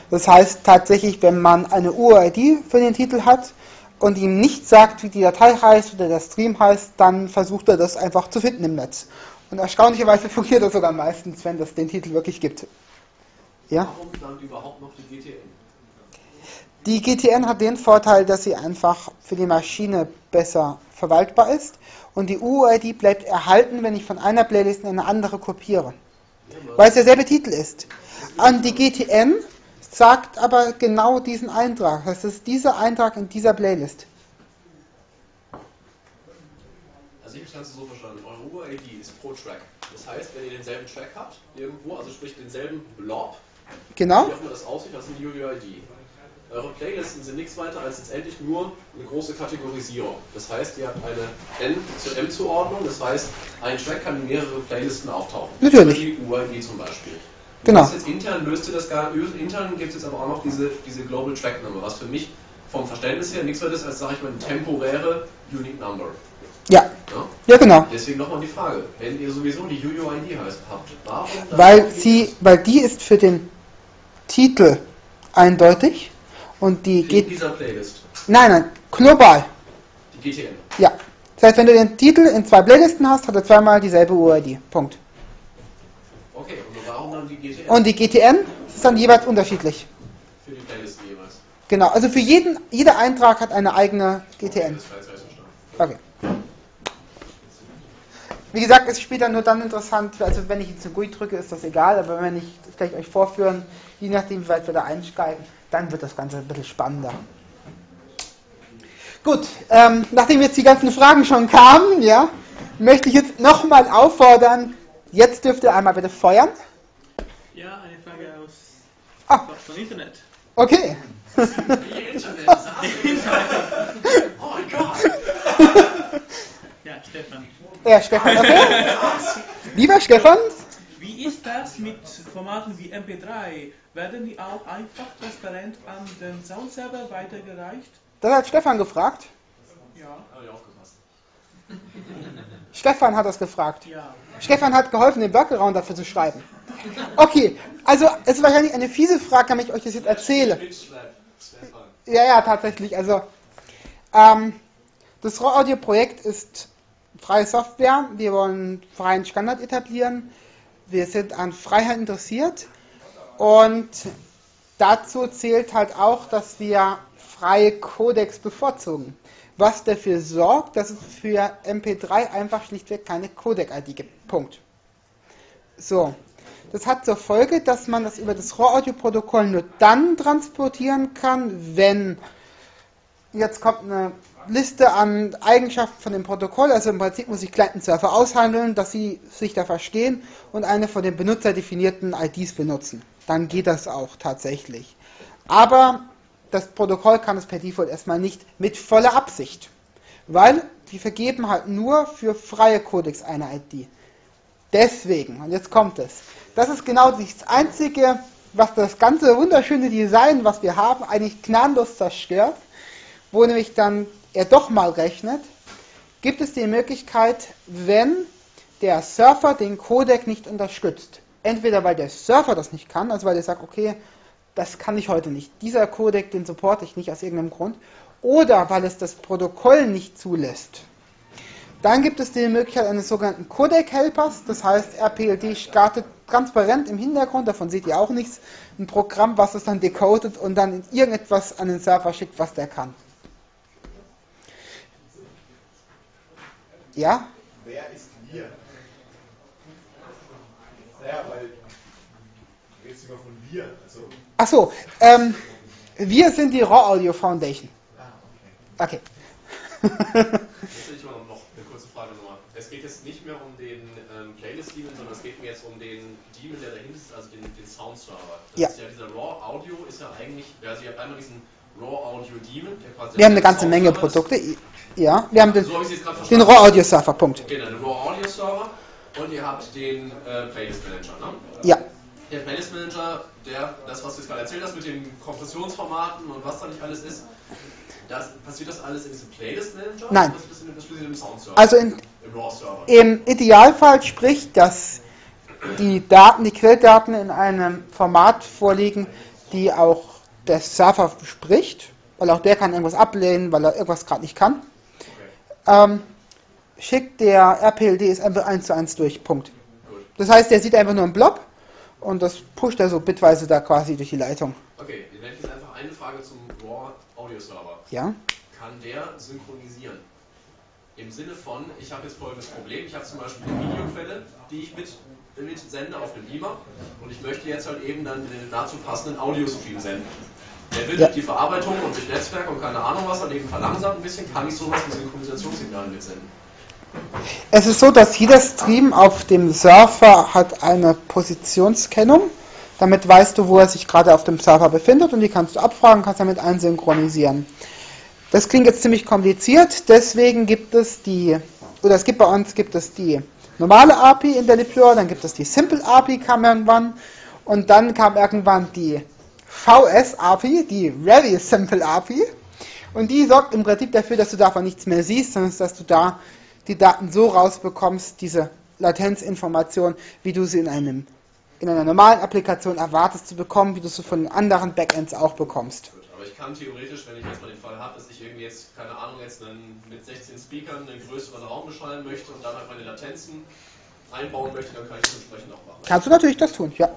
Das heißt tatsächlich, wenn man eine UID für den Titel hat und ihm nicht sagt, wie die Datei heißt oder der Stream heißt, dann versucht er das einfach zu finden im Netz. Und erstaunlicherweise [laughs] funktioniert das sogar meistens, wenn das den Titel wirklich gibt. Ja?
Warum dann überhaupt noch die GTN?
Die GTN hat den Vorteil, dass sie einfach für die Maschine besser verwaltbar ist und die UUID bleibt erhalten, wenn ich von einer Playlist in eine andere kopiere, weil es derselbe Titel ist. An die GTN sagt aber genau diesen Eintrag. Das ist dieser Eintrag in dieser Playlist.
Also ich habe Ganze so verstanden. Eure UID ist pro Track. Das heißt, wenn ihr denselben Track habt, irgendwo, also sprich denselben Blob,
Genau?
wie auch immer das aussieht, das ist eine UUID. Eure Playlisten sind nichts weiter als letztendlich nur eine große Kategorisierung. Das heißt, ihr habt eine N zu M Zuordnung, das heißt, ein Track kann in mehrere Playlisten auftauchen.
Natürlich.
Die UID zum Beispiel.
Genau.
Das jetzt intern löst ihr das gar intern gibt es jetzt aber auch noch diese, diese Global Track Number, was für mich vom Verständnis her nichts ist als, sage ich mal, eine temporäre Unique Number.
Ja.
Ja?
Ja, genau.
Deswegen nochmal die Frage, wenn ihr sowieso die UUID heißt, habt, warum
Weil sie, weil die ist für den Titel eindeutig und die
in
geht,
dieser Playlist,
nein, nein, global.
die GTN.
Ja. Das heißt, wenn du den Titel in zwei Playlisten hast, hat er zweimal dieselbe UID. Punkt.
Okay, und die GTN
Und die GTN ist dann jeweils unterschiedlich.
für die Playlisten jeweils?
Genau, also für jeden, jeder Eintrag hat eine eigene GTN. Okay. Wie gesagt, ist später nur dann interessant, also wenn ich jetzt eine GUI drücke, ist das egal, aber wenn ich das gleich euch vorführen, je nachdem, wie weit wir da einsteigen, dann wird das Ganze ein bisschen spannender. Gut, ähm, nachdem jetzt die ganzen Fragen schon kamen, ja, möchte ich jetzt nochmal auffordern, jetzt dürft ihr einmal bitte feuern.
Ja, eine Frage aus
Ah,
von Internet.
okay.
Wie [laughs] Internet, Oh mein Gott!
Ja, Stefan.
Ja, Stefan, okay. Lieber Stefan,
Wie ist das mit Formaten wie MP3? Werden die auch einfach transparent an den Soundserver weitergereicht?
das hat Stefan gefragt.
Ja. [laughs]
Stefan hat das gefragt.
Ja.
Stefan hat geholfen, den Workaround dafür zu schreiben. Okay, also es ist wahrscheinlich eine fiese Frage, damit ich euch das jetzt erzähle. Ja, ja, tatsächlich. Also ähm, das Raw Audio Projekt ist freie Software. Wir wollen freien Standard etablieren. Wir sind an Freiheit interessiert und dazu zählt halt auch, dass wir freie Codecs bevorzugen. Was dafür sorgt, dass es für MP3 einfach schlichtweg keine Codec-ID gibt. Punkt. So. Das hat zur Folge, dass man das über das RAW-Audio-Protokoll nur dann transportieren kann, wenn jetzt kommt eine Liste an Eigenschaften von dem Protokoll, also im Prinzip muss ich Client und Server aushandeln, dass sie sich da verstehen und eine von den Benutzer definierten IDs benutzen. Dann geht das auch tatsächlich. Aber das Protokoll kann es per Default erstmal nicht mit voller Absicht, weil die vergeben halt nur für freie Codecs eine ID. Deswegen, und jetzt kommt es, das ist genau das Einzige, was das ganze wunderschöne Design, was wir haben, eigentlich gnadenlos zerstört, wo nämlich dann er doch mal rechnet, gibt es die Möglichkeit, wenn der Surfer den Codec nicht unterstützt. Entweder weil der Surfer das nicht kann, also weil er sagt, okay, das kann ich heute nicht. Dieser Codec, den supporte ich nicht aus irgendeinem Grund. Oder weil es das Protokoll nicht zulässt. Dann gibt es die Möglichkeit eines sogenannten Codec-Helpers, das heißt RPLD startet transparent im Hintergrund, davon seht ihr auch nichts, ein Programm, was es dann decodet und dann irgendetwas an den Server schickt, was der kann. Ja?
Wer ist wir? Naja, immer von wir. Also,
Achso, ähm, wir sind die Raw Audio Foundation.
ah, okay.
Okay.
Jetzt will ich mal noch eine kurze Frage nochmal. Es geht jetzt nicht mehr um den ähm, Playlist-Daemon, sondern es geht mir jetzt um den Daemon, der dahinter ist, also den, den Sound-Server. Das
Ja.
ist ja dieser Raw Audio ist ja eigentlich, also ihr habt einmal diesen Raw Audio Daemon, der quasi
Wir haben eine ganze Menge Produkte. Ja, wir haben
ist.
den,
So gerade
den. Raw Audio Surfer, Punkt.
Genau, den Raw Audio Server und ihr habt den äh, Playlist Manager, ne?
Ja,
Der Playlist Manager, der, das was du jetzt gerade erzählt hast mit den Kompressionsformaten und was da nicht alles ist, das, passiert das alles in diesem Playlist Manager?
Nein.
Das in, das Sound Server?
also in,
Im Raw Server.
im Idealfall spricht, dass die Daten, die Quelldaten in einem Format vorliegen, die auch der Surfer spricht, weil auch der kann irgendwas ablehnen, weil er irgendwas gerade nicht kann.
Okay.
Ähm, schickt der RPLD es einfach eins zu eins durch, Punkt.
Gut.
Das heißt, der sieht einfach nur einen Blob und das pusht er so bitweise da quasi durch die Leitung.
Okay, dann hätte ich jetzt einfach eine Frage zum Raw Audio Server.
Ja?
Kann der synchronisieren? Im Sinne von, ich habe jetzt folgendes Problem, ich habe zum Beispiel eine Videoquelle, die ich mit, mit sende auf den Beamer und ich möchte jetzt halt eben dann den dazu passenden Audiostream senden. Der wird
Ja.
durch die Verarbeitung und durch Netzwerk und keine Ahnung was halt eben verlangsamt ein bisschen, kann ich sowas wie Synchronisationssignale mitsenden.
Es ist so, dass jeder Stream auf dem Surfer hat eine Positionskennung. Damit weißt du, wo er sich gerade auf dem Server befindet und die kannst du abfragen, kannst damit einsynchronisieren. Das klingt jetzt ziemlich kompliziert, deswegen gibt es die, oder es gibt bei uns gibt es die normale API in der Liplure, dann gibt es die Simple API kam irgendwann und dann kam irgendwann die VS API, die Very Simple API und die sorgt im Prinzip dafür, dass du davon nichts mehr siehst, sondern dass du da die Daten so rausbekommst, diese Latenzinformation, wie du sie in einem in einer normalen Applikation erwartest zu bekommen, wie du sie von anderen Backends auch bekommst.
Aber ich kann theoretisch, wenn ich jetzt mal den Fall habe, dass ich irgendwie jetzt, keine Ahnung, jetzt einen, mit 16 Speakern einen größeren Raum beschallen möchte und dann halt meine Latenzen einbauen möchte, dann kann ich das entsprechend auch machen.
Kannst du natürlich das tun, ja.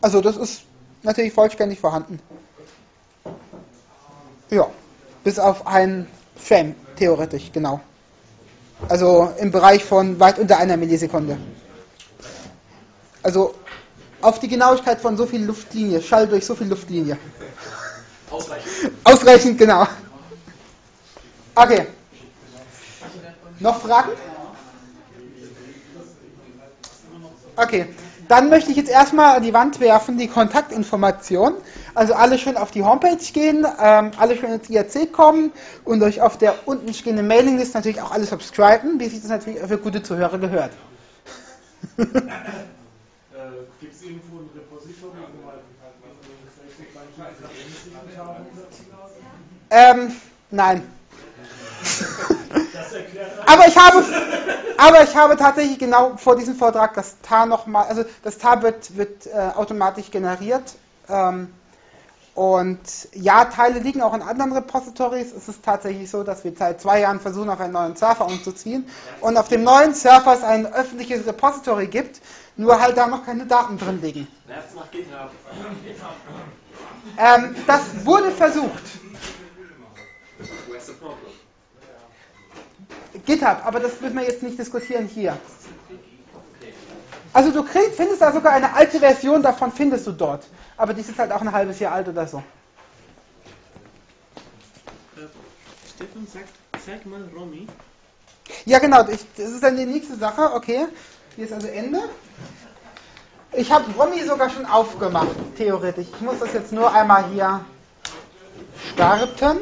Also das ist natürlich vollständig vorhanden. Ja, bis auf ein Frame, theoretisch, genau. Also im Bereich von weit unter einer Millisekunde. Also auf die Genauigkeit von so viel Luftlinie, Schall durch so viel Luftlinie.
Ausreichend.
Ausreichend, genau. Okay. Noch Fragen? Okay. Dann möchte ich jetzt erstmal an die Wand werfen die Kontaktinformationen. Also alle schön auf die Homepage gehen, ähm, alle schön ins IRC kommen und euch auf der unten stehenden Mailingliste natürlich auch alle subscriben, wie sich das natürlich für gute Zuhörer gehört.
Gibt es irgendwo ein Repository, wo man
ähm, nein. [laughs] Aber ich habe, aber ich habe tatsächlich genau vor diesem Vortrag das TAR nochmal, also das TAR wird, wird äh, automatisch generiert. Ähm, und ja, Teile liegen auch in anderen Repositories. Es ist tatsächlich so, dass wir seit zwei Jahren versuchen, auf einen neuen Server umzuziehen. Und auf dem neuen Server es ein öffentliches Repository gibt, nur halt da noch keine Daten drin liegen. Ähm, das wurde versucht. GitHub, aber das müssen wir jetzt nicht diskutieren hier. Also du kriegst, findest da sogar eine alte Version davon, findest du dort. Aber die ist halt auch ein halbes Jahr alt oder so.
Stefan sagt, zeig mal Romy.
Ja genau, ich, das ist dann die nächste Sache, okay. Hier ist also Ende. Ich habe Romy sogar schon aufgemacht, theoretisch. Ich muss das jetzt nur einmal hier starten.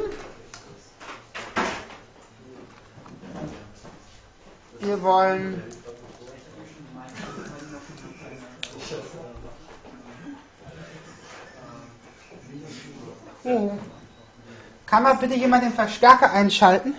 Wir wollen Oh. Kann mal bitte jemand den Verstärker einschalten?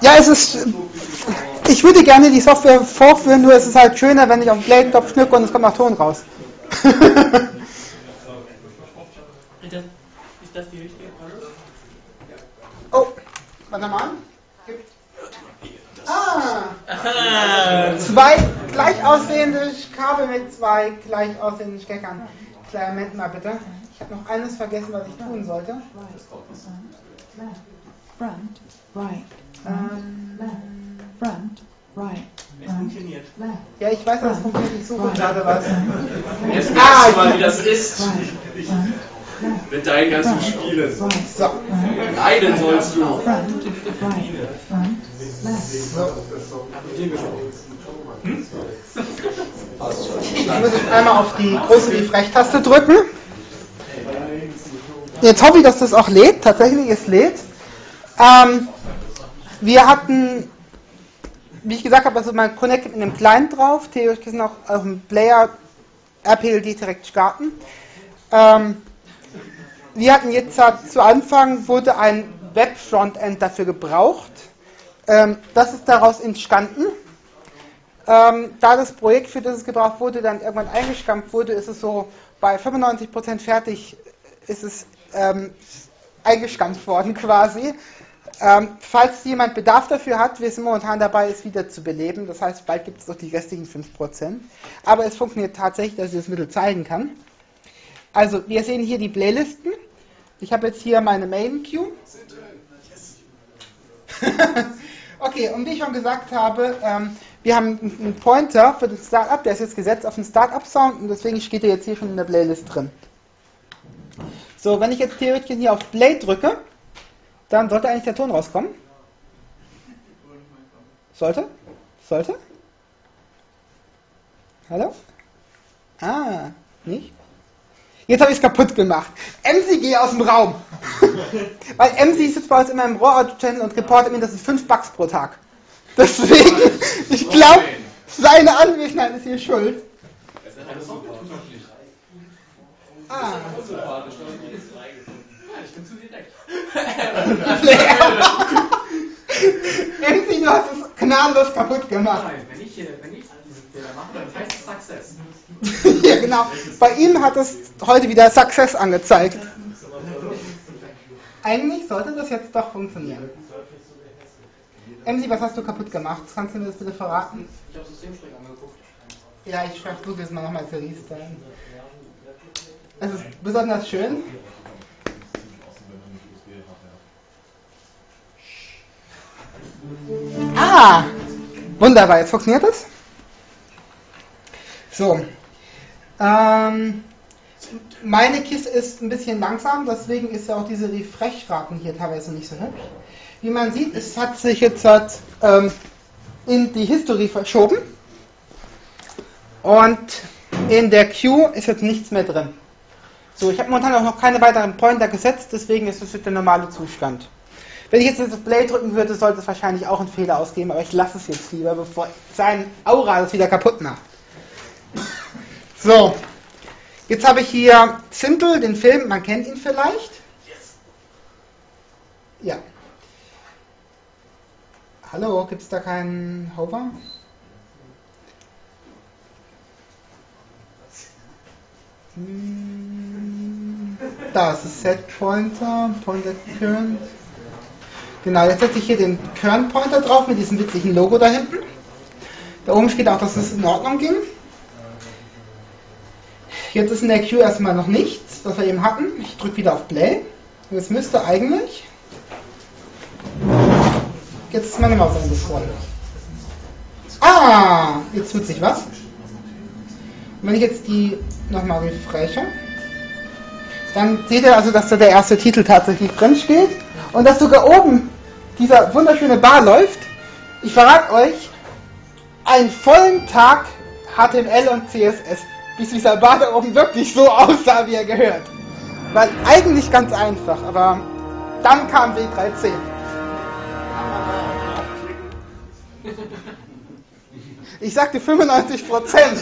Ja, es ist. Ich würde gerne die Software vorführen, nur es ist halt schöner, wenn ich auf den Play-Knopf schnücke und es kommt noch Ton raus. [laughs]
das die richtige Frage?
Oh, warte mal. Ah,
Aha.
zwei gleich aussehende Kabel mit zwei gleich aussehenden Steckern. Kleinen Moment mal bitte. Ich habe noch eines vergessen, was ich tun sollte.
front, right,
Ähm,
front, right,
Es funktioniert.
ja, ich weiß, das funktioniert. Ich suche gerade was.
Jetzt
Ah,
merkst du mal, wie das ist mit deinen ganzen Spielen.
So,
Leiden sollst du.
front, right, front, left.
Ich muss jetzt einmal auf die große Refresh-Taste drücken. Jetzt hoffe ich, dass das auch lädt. Tatsächlich, es lädt. Ähm, wir hatten, wie ich gesagt habe, also mein Connect mit einem Client drauf. Theoretisch gesehen auch auf dem Player RPLD direkt starten. Ähm, wir hatten jetzt zu Anfang wurde ein Web-Frontend dafür gebraucht. Ähm, das ist daraus entstanden. Ähm, da das Projekt, für das es gebraucht wurde, dann irgendwann eingestampft wurde, ist es so bei 95% fertig, ist es ähm, eingestampft worden [laughs] quasi. Ähm, falls jemand Bedarf dafür hat, wir sind momentan dabei, es wieder zu beleben. Das heißt, bald gibt es noch die restlichen 5%. Aber es funktioniert tatsächlich, dass ich das Mittel zeigen kann. Also, wir sehen hier die Playlisten. Ich habe jetzt hier meine Main Queue. [laughs] [laughs] okay, und wie ich schon gesagt habe, ähm, wir haben einen Pointer für das Startup, der ist jetzt gesetzt auf den Startup-Sound und deswegen steht er jetzt hier schon in der Playlist drin. So, wenn ich jetzt theoretisch hier auf Play drücke, dann sollte eigentlich der Ton rauskommen. Sollte? Sollte? Hallo? Ah, nicht? Jetzt habe ich es kaputt gemacht. MC, geh aus dem Raum. [laughs] Weil MC sitzt bei uns immer im Raw-Channel und reportet mir, das sind 5 Bugs pro Tag. Deswegen, [laughs] ich glaube, seine Anwesenheit ist hier schuld. Ah.
Ich bin zu direkt.
MC, du hast es gnadenlos kaputt gemacht.
Wenn ich, wenn ich heißt es Success. [laughs]
ja, genau. Bei ihm hat es heute wieder Success angezeigt. Eigentlich sollte das jetzt doch funktionieren. MC, was hast du kaputt gemacht? Kannst du mir das bitte verraten?
Ich habe Systemstrich angeguckt.
Ja, ich versuche jetzt mal nochmal zu restarten. Es ist besonders schön. Ah! Wunderbar, jetzt funktioniert es. So. Ähm, meine Kiste ist ein bisschen langsam, deswegen ist ja auch diese Refresh-Raten hier teilweise nicht so hübsch. Wie man sieht, es hat sich jetzt halt, ähm, in die History verschoben. Und in der Queue ist jetzt nichts mehr drin. So, ich habe momentan auch noch keine weiteren Pointer gesetzt, deswegen ist das jetzt der normale Zustand. Wenn ich jetzt das Play drücken würde, sollte es wahrscheinlich auch einen Fehler ausgeben, aber ich lasse es jetzt lieber, bevor sein Aura das wieder kaputt macht. So, jetzt habe ich hier Simple, den Film, man kennt ihn vielleicht. Ja. Hallo, gibt es da keinen Hover? Hm, Da ist das Set Pointer, Pointer Current. Genau, jetzt setze ich hier den Current Pointer drauf mit diesem witzigen Logo da hinten. Da oben steht auch, dass es in Ordnung ging. Jetzt ist in der Queue erstmal noch nichts, was wir eben hatten. Ich drücke wieder auf Play. Und jetzt müsste eigentlich. Jetzt ist meine Maus angesprungen. Ah, jetzt tut sich was. Und wenn ich jetzt die nochmal refreshe, dann seht ihr also, dass da der erste Titel tatsächlich drin steht und dass sogar oben dieser wunderschöne Bar läuft. Ich verrate euch, einen vollen Tag HTML und CSS, bis dieser oben wirklich so aussah, wie er gehört. Weil eigentlich ganz einfach, aber dann kam W3C. Ich sagte 95 Prozent.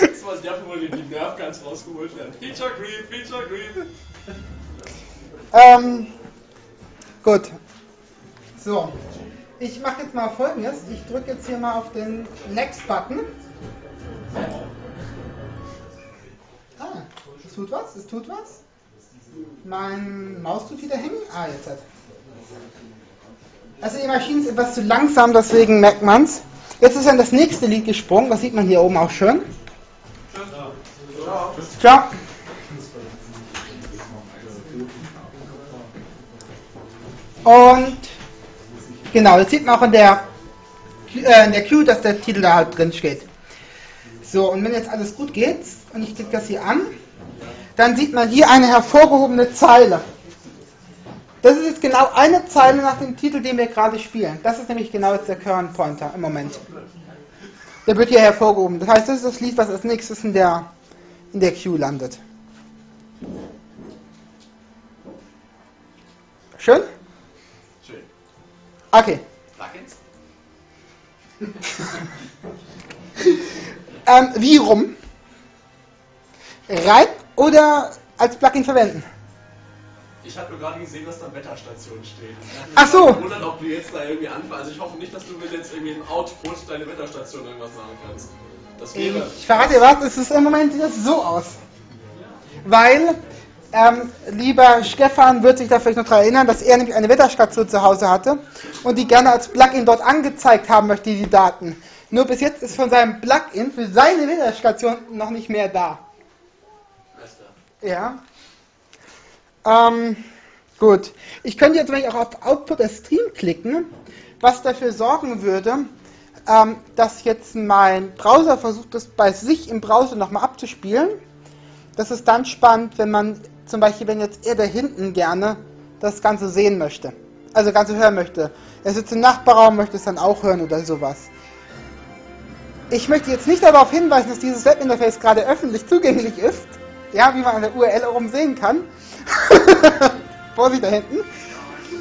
Das war der, wo die Nerfguns rausgeholt werden. Feature Creep, Feature Creep.
ähm, gut. So. Ich mache jetzt mal folgendes. Ich drücke jetzt hier mal auf den Next-Button. Ah, Es tut was? Es tut was? Mein Maus tut wieder hängen? Ah, jetzt hat. Also die Maschine ist etwas zu langsam, deswegen merkt man's. Jetzt ist dann das nächste Lied gesprungen, das sieht man hier oben auch schön. Ciao. Und genau, jetzt sieht man auch in der, äh, in der Queue, dass der Titel da halt drin steht. So, und wenn jetzt alles gut geht und ich klicke das hier an, dann sieht man hier eine hervorgehobene Zeile. Das ist jetzt genau eine Zeile nach dem Titel, den wir gerade spielen. Das ist nämlich genau jetzt der Current Pointer im Moment. Der wird hier hervorgehoben. Das heißt, das ist das Lied, was als nächstes in der, in der Queue landet. Schön. Okay.
Plugins? [laughs]
Ähm, wie rum? Rein oder als Plugin verwenden?
Ich habe nur gerade gesehen, dass da Wetterstation steht.
Ach so.
Ich wundert, ob du jetzt da irgendwie anfängst. Also ich hoffe nicht, dass du mir jetzt irgendwie im Output deine Wetterstation irgendwas sagen kannst. Das wäre.
Ich verrate dir was, es ist im Moment sieht das so aus. Weil, ähm, lieber Stefan wird sich da vielleicht noch daran erinnern, dass er nämlich eine Wetterstation zu Hause hatte und die gerne als Plugin dort angezeigt haben möchte, die Daten. Nur bis jetzt ist von seinem Plugin für seine Wetterstation noch nicht mehr da. Ja. Ähm, gut. Ich könnte jetzt nämlich auch auf Output der Stream klicken, was dafür sorgen würde, ähm, dass jetzt mein Browser versucht, das bei sich im Browser nochmal abzuspielen. Das ist dann spannend, wenn man zum Beispiel, wenn jetzt er da hinten gerne das Ganze sehen möchte. Also das Ganze hören möchte. Er sitzt im Nachbarraum, möchte es dann auch hören oder sowas. Ich möchte jetzt nicht darauf hinweisen, dass dieses Webinterface gerade öffentlich zugänglich ist. Ja, wie man an der URL oben sehen kann. [laughs] Vorsicht da hinten.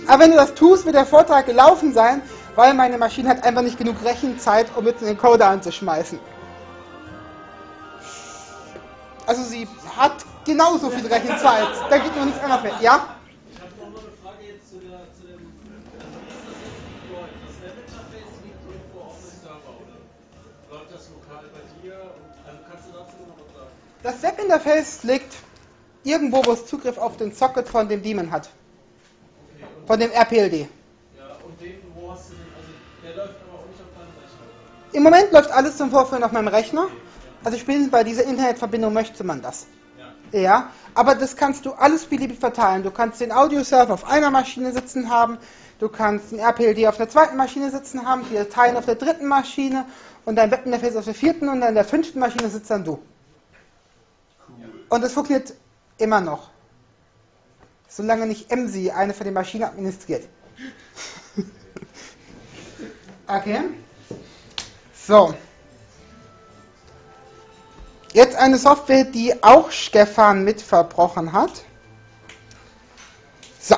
Aber wenn du das tust, wird der Vortrag gelaufen sein, weil meine Maschine hat einfach nicht genug Rechenzeit, um jetzt den Encoder anzuschmeißen. Also sie hat genauso viel Rechenzeit. Da geht nur nichts anderes mehr. Ja?
Ich habe noch mal eine Frage jetzt zu, der, zu dem. Das Webinterface liegt irgendwo auf dem Server, oder? Läuft das lokal bei dir? Also kannst du dazu noch was sagen?
Das Webinterface liegt irgendwo, wo es Zugriff auf den Socket von dem Daemon hat.
Okay,
Von dem RPLD.
ja, und den, wo hast du den? Also, der läuft aber auch nicht auf deinem Rechner.
Im Moment läuft alles zum Vorführen auf meinem Rechner. Also spätestens bei dieser Internetverbindung möchte man das.
Ja.
Ja, aber das kannst du alles beliebig verteilen. Du kannst den Audioserver auf einer Maschine sitzen haben, du kannst den RPLD auf der zweiten Maschine sitzen haben, die Dateien auf der dritten Maschine und dein Webinterface auf der vierten und an der fünften Maschine sitzt dann du. Und das funktioniert immer noch. Solange nicht MSI eine von den Maschinen administriert. [laughs] okay. So. Jetzt eine Software, die auch Stefan mit verbrochen hat. So.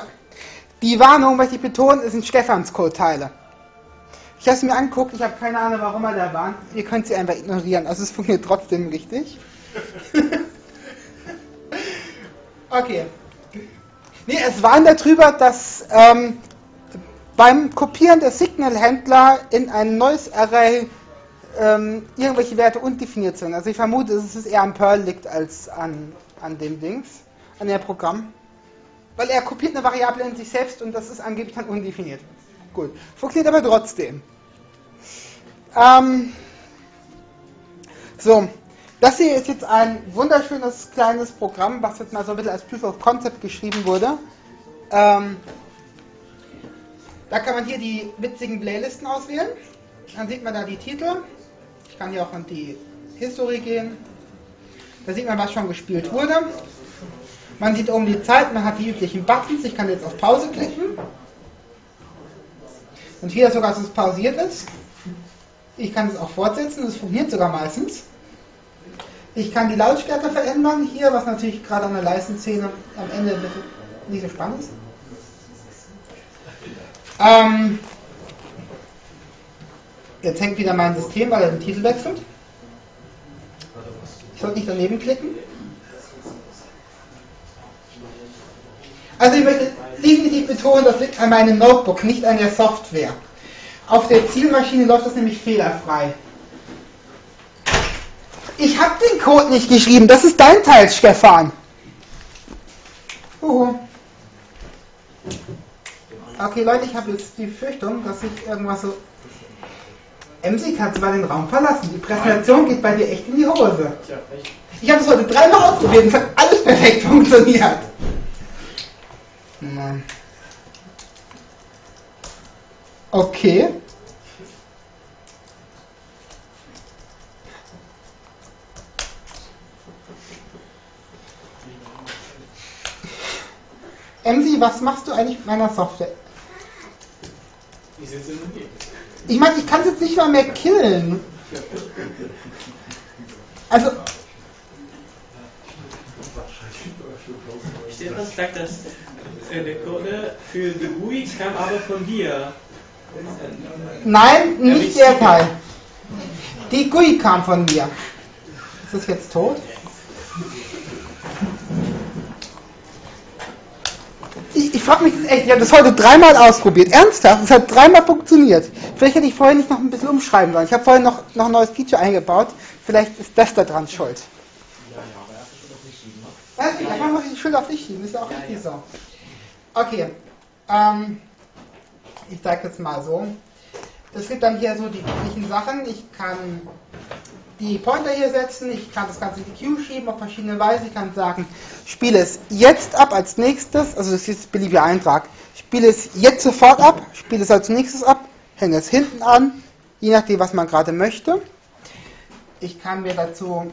Die Warnung, möchte ich betonen, ist ein Stefans Code-Teile. Ich habe es mir angeguckt, ich habe keine Ahnung, warum er da war. Ihr könnt sie einfach ignorieren, also es funktioniert trotzdem richtig. [laughs] okay. Nee, es warnt darüber, dass ähm, beim Kopieren der Signal-Händler in ein neues Array ähm, irgendwelche Werte undefiniert sind. Also ich vermute, dass es eher an Perl liegt als an, an dem Dings, an dem Programm. Weil er kopiert eine Variable in sich selbst und das ist angeblich dann undefiniert. Gut. Funktioniert aber trotzdem. Ähm, so. Das hier ist jetzt ein wunderschönes kleines Programm, was jetzt mal so ein bisschen als Proof of Concept geschrieben wurde. Ähm, da kann man hier die witzigen Playlisten auswählen. Dann sieht man da die Titel. Ich kann hier auch an die History gehen. Da sieht man, was schon gespielt wurde. Man sieht oben die Zeit, man hat die üblichen Buttons. Ich kann jetzt auf Pause klicken. Und hier sogar, dass es pausiert ist. Ich kann es auch fortsetzen, das funktioniert sogar meistens. Ich kann die Lautstärke verändern hier, was natürlich gerade an der Leistenszene am Ende nicht so spannend ist. Ähm, jetzt hängt wieder mein System, weil er den Titel wechselt. Ich sollte nicht daneben klicken. Also ich möchte definitiv betonen, das liegt an meinem Notebook, nicht an der Software. Auf der Zielmaschine läuft das nämlich fehlerfrei. Ich habe den Code nicht geschrieben. Das ist dein Teil, Stefan. Uhu. Okay, Leute, ich habe jetzt die Befürchtung, dass ich irgendwas so. MC, kannst du mal den Raum verlassen? Die Präsentation geht bei dir echt in die Hose. Ich habe es heute dreimal ausprobiert und es hat alles perfekt funktioniert. Mann. Okay. MC, was machst du eigentlich mit meiner Software?
Ich sitze im Umgebung.
Ich meine, ich kann es jetzt nicht mal mehr killen. Also,
Stefan sagt, dass äh, der Code für die GUI kam aber von dir.
nein, nicht der Teil. Die GUI kam von mir. Ist das jetzt tot? Ich, ich frage mich echt, ich habe das heute dreimal ausprobiert. Ernsthaft, es hat dreimal funktioniert. Vielleicht hätte ich vorher nicht noch ein bisschen umschreiben sollen. Ich habe vorher noch, noch ein neues Feature eingebaut. Vielleicht ist das da dran schuld. Ja, okay, dann muss ich die Schuld auf dich schieben. Ist ja auch richtig so. Okay. Ähm, ich zeige jetzt mal so. Es gibt dann hier so die üblichen Sachen. Ich kann die Pointer hier setzen, ich kann das Ganze in die Queue schieben auf verschiedene Weise. Ich kann sagen, spiele es jetzt ab als nächstes, also das ist jetzt beliebiger Eintrag. Spiele es jetzt sofort ab, spiele es als nächstes ab, hänge es hinten an, je nachdem, was man gerade möchte. Ich kann mir dazu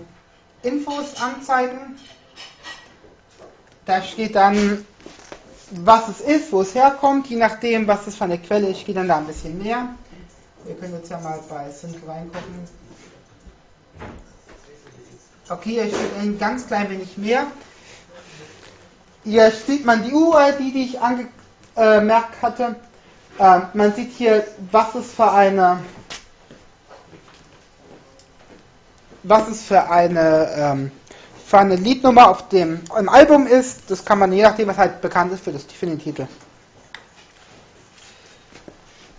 Infos anzeigen. Da steht dann, was es ist, wo es herkommt, je nachdem, was es für eine Quelle ist, steht dann da ein bisschen mehr. Wir können jetzt ja mal bei Sync reingucken. Okay, hier steht ein ganz klein wenig mehr. Hier sieht man die UID, die ich angemerkt hatte. Ähm, man sieht hier, was es für eine was es für eine ähm, für eine Liednummer auf dem Album ist. Das kann man je nachdem, was halt bekannt ist für, das, für den Titel.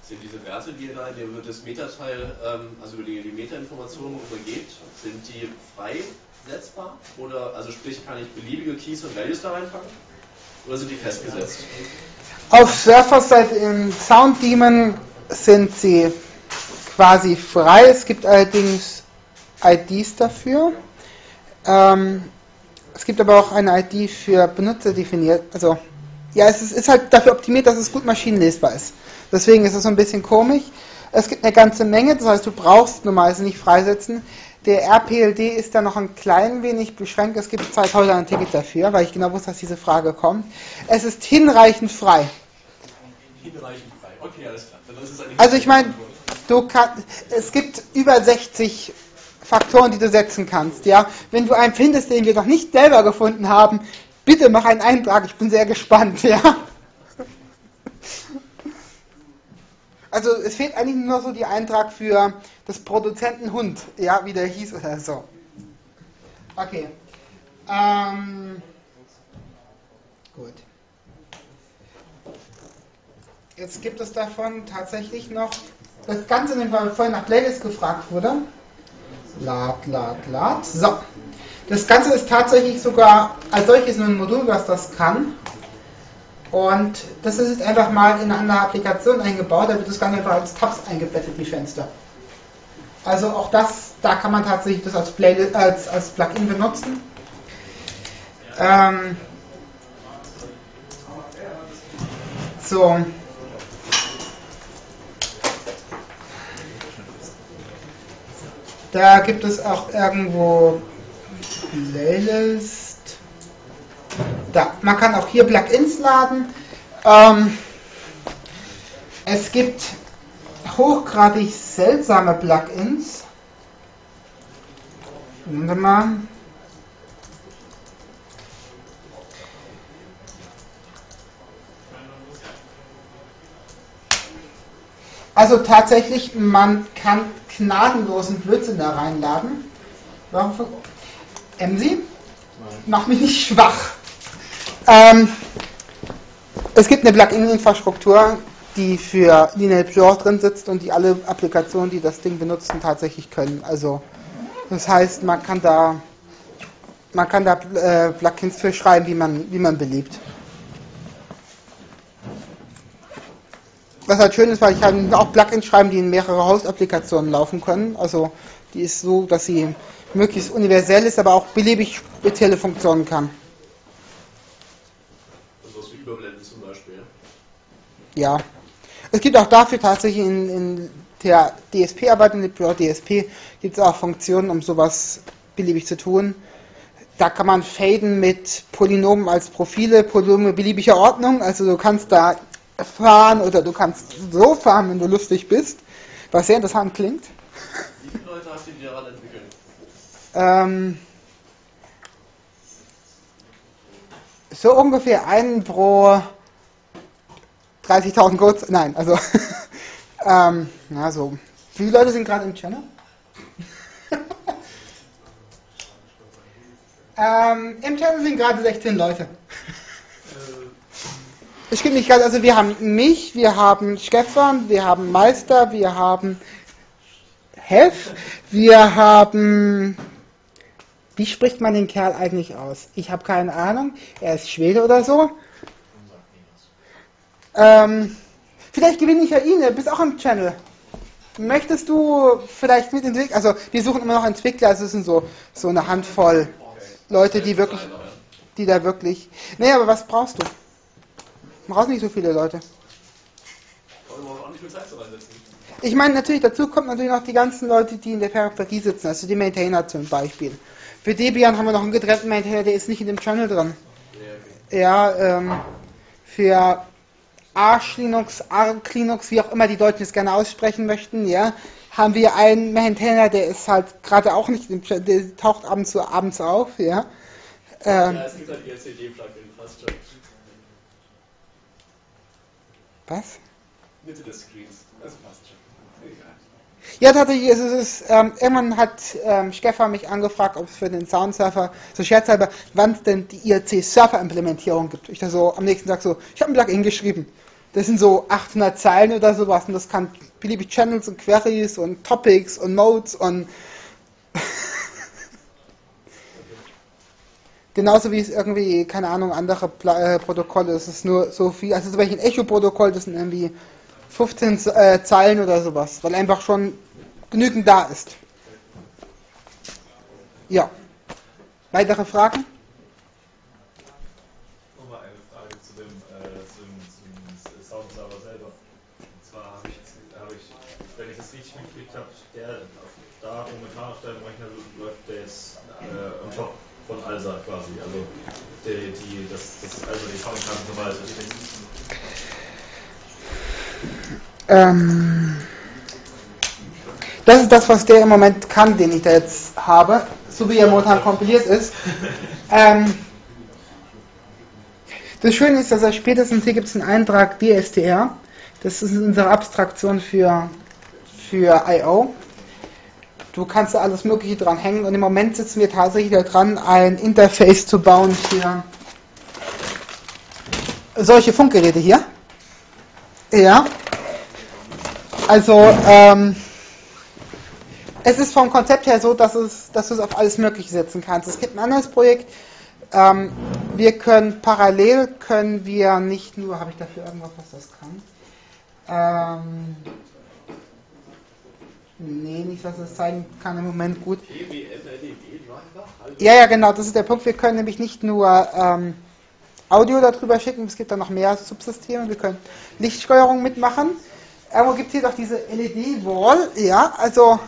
Sind diese Werte, die ihr da in dem- das Metateil, ähm, also über die, die Metainformationen übergebt, sind die frei setzbar? Oder, also sprich, kann ich beliebige Keys und Values da reinpacken? Oder sind die festgesetzt?
Auf Surfer-Seite im Sound Demon sind sie quasi frei. Es gibt allerdings IDs dafür. Ähm, es gibt aber auch eine ID für Benutzer definiert. Also, ja, es ist, ist halt dafür optimiert, dass es gut maschinenlesbar ist. Deswegen ist es so ein bisschen komisch. Es gibt eine ganze Menge, das heißt, du brauchst normalerweise nicht freisetzen. Der RPLD ist da noch ein klein wenig beschränkt. Es gibt 2000 ein Ticket dafür, weil ich genau wusste, dass diese Frage kommt. Es ist hinreichend frei.
Hinreichend frei. Okay, alles klar.
Also ich meine, du kannst, es gibt über 60 Faktoren, die du setzen kannst. Ja, wenn du einen findest, den wir noch nicht selber gefunden haben, bitte mach einen Eintrag. Ich bin sehr gespannt. Ja. Also es fehlt eigentlich nur so die Eintrag für das Produzenten Hund, ja, wie der hieß oder so. Okay. Ähm, gut. Jetzt gibt es davon tatsächlich noch das Ganze, weil vorhin nach Playlist gefragt wurde. Lad, lad, lad. So. Das Ganze ist tatsächlich sogar als solches nur ein Modul, was das kann. Und das ist jetzt einfach mal in eine andere Applikation eingebaut. Da wird das Ganze einfach als Tabs eingebettet, wie Fenster. Also auch das, da kann man tatsächlich das als, Playlist, als, als Plugin benutzen. Ähm, so. Da gibt es auch irgendwo Playlist. Da, man kann auch hier Plugins laden. Ähm, es gibt hochgradig seltsame Plugins. Warte mal. Also tatsächlich, man kann gnadenlosen Blödsinn da reinladen. Warum? MC? Mach mich nicht schwach. Ähm, es gibt eine Plugin-Infrastruktur, die für Lineal Pure drin sitzt und die alle Applikationen, die das Ding benutzen, tatsächlich können. Also Das heißt, man kann da, man kann da äh, Plugins für schreiben, wie man, wie man beliebt. Was halt schön ist, weil ich kann auch Plugins schreiben, die in mehrere Host-Applikationen laufen können. Also die ist so, dass sie möglichst universell ist, aber auch beliebig spezielle Funktionen kann.
Also was wie Überblenden zum Beispiel.
Ja. Es gibt auch dafür tatsächlich in, in der DSP-Arbeit, in der DSP, gibt es auch Funktionen, um sowas beliebig zu tun. Da kann man faden mit Polynomen als Profile, Polynome beliebiger Ordnung. Also du kannst da fahren oder du kannst so fahren, wenn du lustig bist, was sehr interessant klingt.
Wie viele Leute hast du die daran entwickelt?
Ähm, so ungefähr einen pro 30.000 Codes. Nein, also [laughs] ähm, na so. Wie viele Leute sind gerade im Channel? [laughs] ähm, Im Channel sind gerade 16 Leute. Es gibt nicht ganz, also wir haben mich, wir haben Stefan, wir haben Meister, wir haben Hef, wir haben wie spricht man den Kerl eigentlich aus? Ich habe keine Ahnung. Er ist Schwede oder so. Ähm, vielleicht gewinne ich ja ihn. Du bist auch im Channel. Möchtest du vielleicht mitentwickeln? Also wir suchen immer noch Entwickler. Es sind so so eine Handvoll Leute, die wirklich, die da wirklich. Nee, aber was brauchst du? Du brauchst nicht so viele Leute.
Du brauchst auch nicht viel Zeit zu reinsetzen.
Ich meine, natürlich, dazu kommt natürlich noch die ganzen Leute, die in der Peripherie sitzen, also die Maintainer zum Beispiel. Für Debian haben wir noch einen getrennten Maintainer, der ist nicht in dem Channel drin.
Ja,
ähm, für Arch Linux, Arc Linux, wie auch immer die Deutschen es gerne aussprechen möchten, ja, haben wir einen Maintainer, der ist halt gerade auch nicht im Channel, der taucht abends zu abends auf, ja. Ähm,
Ja, es gibt halt die LCD-Plugin, fast schon.
was?
Mitte des Screens. Das passt schon.
Ja, tatsächlich ist es, ähm, irgendwann hat ähm, Stefan mich angefragt, ob es für den Soundsurfer, so scherzhalber, wann es denn die IRC-Surfer-Implementierung gibt. Ich da so am nächsten Tag so, ich habe ein Plugin geschrieben. Das sind so 800 Zeilen oder sowas und das kann beliebig Channels und Queries und Topics und Modes und [laughs] genauso wie es irgendwie, keine Ahnung, andere Pla äh, Protokolle, es ist nur so viel, also zum Beispiel ein Echo-Protokoll, das sind irgendwie 15 äh, Zeilen oder sowas, weil einfach schon genügend da ist. Ja. Weitere Fragen?
Nochmal eine Frage zu dem, äh, zu dem, dem Soundserver selber. Und zwar habe ich, habe ich, wenn ich das richtig mitgekriegt habe, der da momentan auf deinem Rechner läuft der jetzt äh, on top von ALSA quasi. Also die, die, das, das also die Soundkarte normal ist.
Ähm, das ist das, was der im Moment kann, den ich da jetzt habe, so wie er momentan kompiliert ist. Ähm, das Schöne ist, dass er spätestens hier gibt es einen Eintrag DSTR. Das ist unsere Abstraktion für, für I.O. Du kannst da alles Mögliche dran hängen und im Moment sitzen wir tatsächlich da dran, ein Interface zu bauen für solche Funkgeräte hier. Ja. Also, ähm, es ist vom Konzept her so, dass, es, dass du es auf alles Mögliche setzen kannst. Es gibt ein anderes Projekt. Ähm, wir können parallel, können wir nicht nur, habe ich dafür irgendwas, was das kann? Ähm, nee, nicht, dass es zeigen kann im Moment gut.
PWM-LED-Driver?
Ja, ja, genau, das ist der Punkt. Wir können nämlich nicht nur ähm, Audio darüber schicken, es gibt da noch mehr Subsysteme. Wir können Lichtsteuerung mitmachen. Irgendwo gibt es hier doch diese LED-Wall, ja, also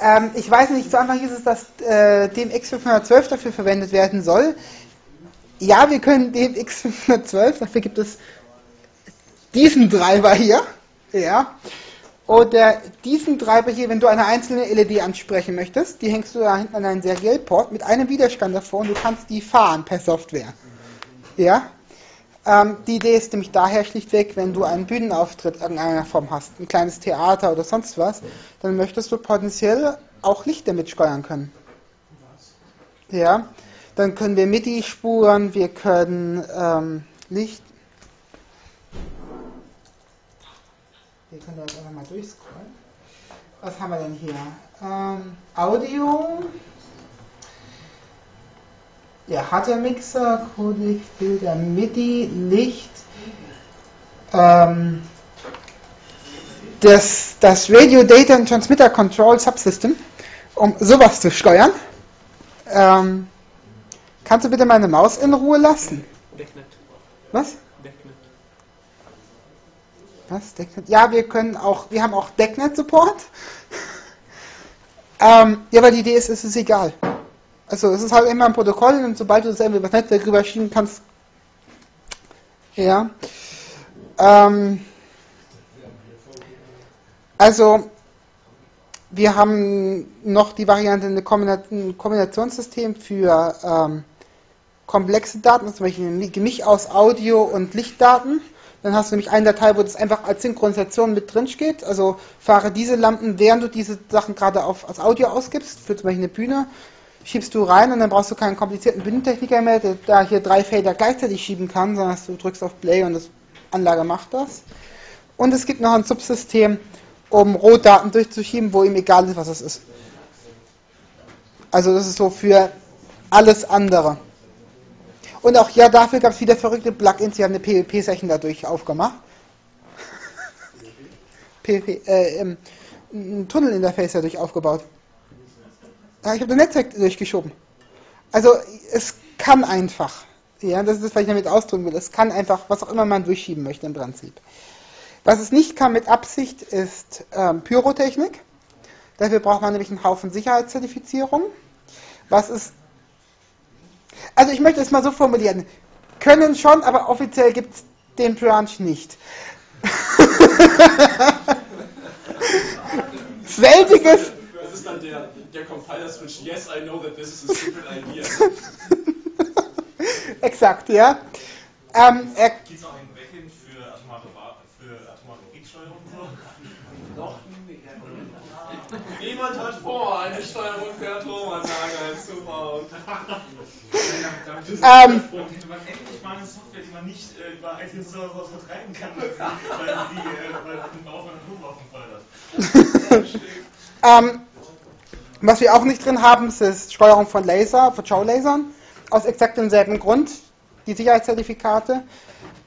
ähm, ich weiß nicht, zu Anfang hieß es, dass äh, DMX512 dafür verwendet werden soll. Ja, wir können DMX512, dafür gibt es diesen Treiber hier, ja, oder diesen Treiber hier, wenn du eine einzelne LED ansprechen möchtest, die hängst du da hinten an einen Serialport mit einem Widerstand davor und du kannst die fahren per Software. Ja, ähm, die Idee ist nämlich daher schlichtweg, wenn du einen Bühnenauftritt irgendeiner Form hast, ein kleines Theater oder sonst was, dann möchtest du potenziell auch Licht damit steuern können. Ja, dann können wir MIDI-Spuren, wir können ähm, Licht. Wir können das einfach mal durchscrollen. Was haben wir denn hier? Ähm, Audio. Ja, Hardware-Mixer, Codec, Filter, MIDI, Licht. Ähm, das, das Radio Data and Transmitter Control Subsystem, um sowas zu steuern. Ähm, kannst du bitte meine Maus in Ruhe lassen?
Decknet.
Was?
Decknet.
Was? Decknet? Ja, wir können auch, wir haben auch Decknet-Support. [laughs] ähm, ja, weil die Idee ist, es ist egal. Also es ist halt immer ein Protokoll und sobald du das irgendwie über das Netzwerk rüberschieben kannst, ja. Ähm, also wir haben noch die Variante ein Kombinationssystem für ähm, komplexe Daten, zum Beispiel ein Gemisch aus Audio- und Lichtdaten. Dann hast du nämlich eine Datei, wo das einfach als Synchronisation mit drin steht. Also fahre diese Lampen, während du diese Sachen gerade auf, als Audio ausgibst, für zum Beispiel eine Bühne, schiebst du rein und dann brauchst du keinen komplizierten Bühnentechniker mehr, der da hier drei Felder gleichzeitig schieben kann, sondern du drückst auf Play und das Anlage macht das. Und es gibt noch ein Subsystem, um Rohdaten durchzuschieben, wo ihm egal ist, was es ist. Also das ist so für alles andere. Und auch ja, dafür gab es wieder verrückte Plugins, die haben eine PWP-Session dadurch aufgemacht. [laughs] PWP, äh, ähm, ein Tunnelinterface dadurch aufgebaut. Ja, ich habe das Netzwerk durchgeschoben. Also es kann einfach. Ja, das ist das, was ich damit ausdrücken will. Es kann einfach, was auch immer man durchschieben möchte im Prinzip. Was es nicht kann mit Absicht ist ähm, Pyrotechnik. Dafür braucht man nämlich einen Haufen Sicherheitszertifizierung. Was ist. Also ich möchte es mal so formulieren. Können schon, aber offiziell gibt es den Branch nicht. [laughs] Selbiges.
Das ist dann der, der Compiler-Switch. Yes, I know that this is a stupid [laughs] idea.
Exakt, ja. Ähm, er,
Gibt es auch ein Backend für atomare, Wa- für atomare Kriegssteuerung?
Noch.
Niemand hat vor, eine Steuerung für Atomanlage einzubauen.
ähm,
Hätte man endlich mal eine Software, die man nicht äh, über iTunes oder sowas vertreiben kann, weil die äh, weil den Bau von Atomwaffen fördert. [laughs]
ähm, was wir auch nicht drin haben, ist Steuerung von Laser, von Schaulasern, aus exakt demselben Grund, die Sicherheitszertifikate.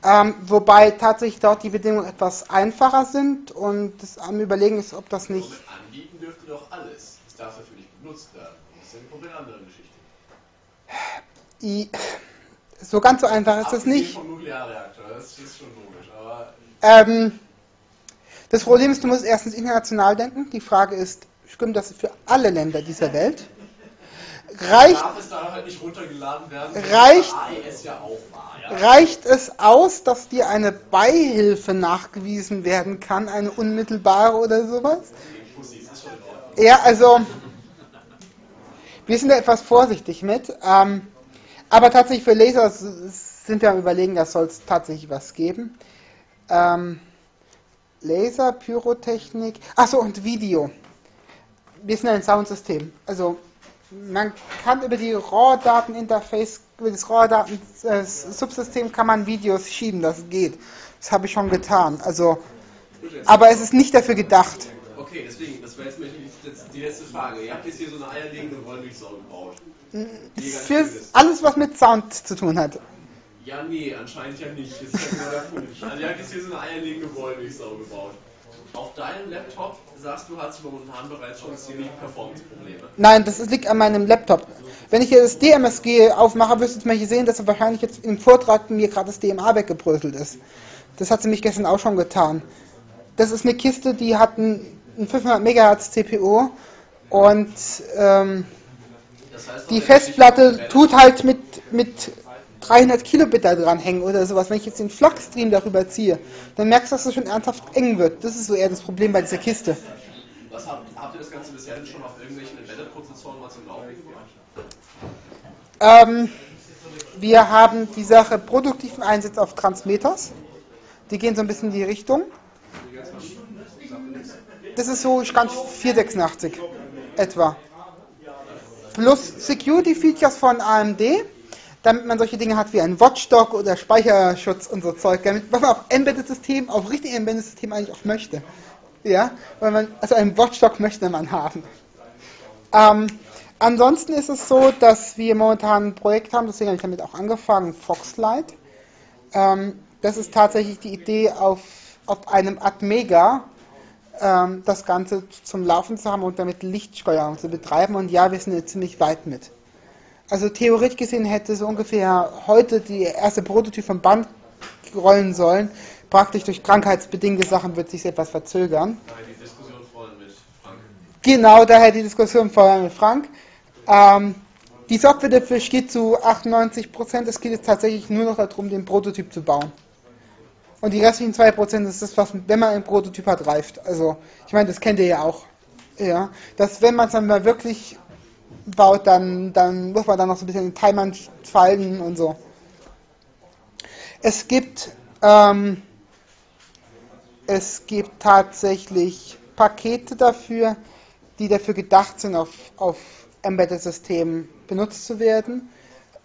Ähm, wobei tatsächlich dort die Bedingungen etwas einfacher sind und das am Überlegen ist, ob das nicht.
Somit anbieten dürfte doch alles. Es darf dafür nicht benutzt werden. Das ist ja eine komplett andere Geschichte.
I, so ganz so einfach ist das nicht.
vom Nuklearreaktor, das ist schon logisch. Aber
Ähm, das Problem ist, du musst erstens international denken. Die Frage ist, stimmt das für alle Länder dieser Welt? Reicht,
es halt
Reicht-
bei AES ja war. Ja?
reicht es aus, dass dir eine Beihilfe nachgewiesen werden kann, eine unmittelbare oder sowas? Ja, also wir sind da etwas vorsichtig mit. Ähm, aber tatsächlich für Laser sind wir am überlegen, da soll es tatsächlich was geben. Ähm, Laser, Pyrotechnik, achso und Video. Wir sind ein Soundsystem. Also man kann über die RAW-Daten-Interface, über das RAW-Daten-Subsystem kann man Videos schieben, das geht. Das habe ich schon getan. Also, aber es ist nicht dafür gedacht.
Okay, deswegen, das wäre jetzt die, letzte Frage. Ihr habt jetzt hier so eine eierlegende Wollmilchsau gebaut. Ganz
Für alles, was mit Sound zu tun hat.
Ja, nee, anscheinend ja nicht. Das ist ja genau der Punkt. Also ihr habt jetzt hier so eine eierlegende Wollmilchsau gebaut. Auf deinem Laptop sagst du, hast du momentan bereits schon ziemlich Performance-Probleme.
Nein, das liegt an meinem Laptop. Wenn ich hier das DMSG aufmache, wirst du zum Beispiel sehen, dass wahrscheinlich jetzt im Vortrag mir gerade das DMA weggebröselt ist. Das hat sie mich gestern auch schon getan. Das ist eine Kiste, die hat ein, ein 500 MHz CPU und ähm,
Das heißt,
die
auch,
Festplatte tut halt mit, mit 300 Kilobit da dran hängen oder sowas. Wenn ich jetzt den Flux-Stream darüber ziehe, dann merkst du, dass es schon ernsthaft eng wird. Das ist so eher das Problem bei dieser Kiste.
Was habt, habt ihr das Ganze bisher denn schon auf irgendwelchen Embedded-Prozessoren mal zum Laufen gebracht?
Ähm, wir haben die Sache produktiven Einsatz auf Transmeters. Die gehen so ein bisschen in die Richtung. Das ist so Stand 486 etwa. Plus Security Features von AMD, damit man solche Dinge hat wie ein Watchdog oder Speicherschutz und so Zeug, damit was man auf Embedded System, auf richtigen Embedded System eigentlich auch möchte. Ja, weil man, also einen Watchdog möchte man haben. Ähm, ansonsten ist es so, dass wir momentan ein Projekt haben, deswegen habe ich damit auch angefangen, Foxlight. Ähm, das ist tatsächlich die Idee, auf, auf einem Atmega ähm, das Ganze zum Laufen zu haben und damit Lichtsteuerung zu betreiben. Und ja, wir sind jetzt ziemlich weit mit. Also theoretisch gesehen hätte so ungefähr heute die erste Prototyp vom Band rollen sollen. Praktisch durch krankheitsbedingte Sachen wird sich etwas verzögern.
Daher die Diskussion vorhin mit Frank.
Genau, daher die Diskussion vorher mit Frank. Ähm, die Software dafür steht zu 98%. Es geht jetzt tatsächlich nur noch darum, den Prototyp zu bauen. Und die restlichen 2% ist das, was, wenn man einen Prototyp hat, reift. Also, ich meine, das kennt ihr ja auch. Ja, dass wenn man es dann mal wirklich baut, dann, dann muss man dann noch so ein bisschen den Timern falten und so. Es gibt, ähm, es gibt tatsächlich Pakete dafür, die dafür gedacht sind, auf, auf Embedded-Systemen benutzt zu werden.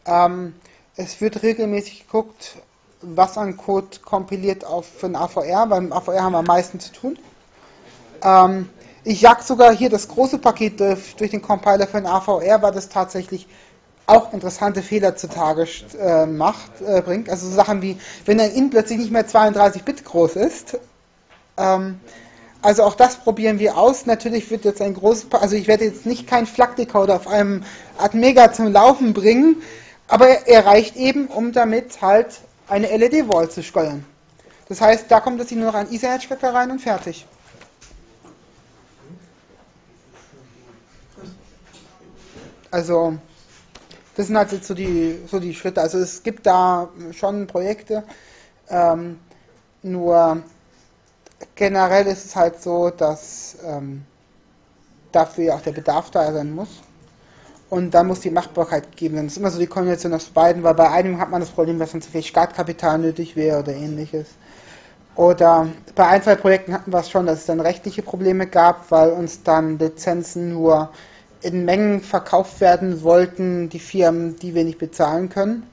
Ähm, es wird regelmäßig geguckt, was an Code kompiliert auf für ein AVR, weil im AVR haben wir am meisten zu tun. Ähm, ich jag sogar hier das große Paket durch, durch den Compiler für ein AVR, weil das tatsächlich auch interessante Fehler zutage äh, macht, äh, bringt. Also so Sachen wie, wenn ein int plötzlich nicht mehr 32 Bit groß ist. Ähm, also auch das probieren wir aus. Natürlich wird jetzt ein großes, pa also ich werde jetzt nicht kein FLAC-Decoder auf einem Atmega zum Laufen bringen, aber er reicht eben, um damit halt eine LED-Wall zu steuern. Das heißt, da kommt jetzt nur noch ein Ethernet-Stecker rein und fertig. Also, das sind halt jetzt so die, so die Schritte. Also es gibt da schon Projekte, ähm, nur generell ist es halt so, dass ähm, dafür auch der Bedarf da sein muss. Und dann muss die Machbarkeit gegeben werden. Das ist immer so die Kombination aus beiden, weil bei einem hat man das Problem, dass dann zu viel Startkapital nötig wäre oder ähnliches. Oder bei ein, zwei Projekten hatten wir es schon, dass es dann rechtliche Probleme gab, weil uns dann Lizenzen nur in Mengen verkauft werden wollten, die Firmen, die wir nicht bezahlen können.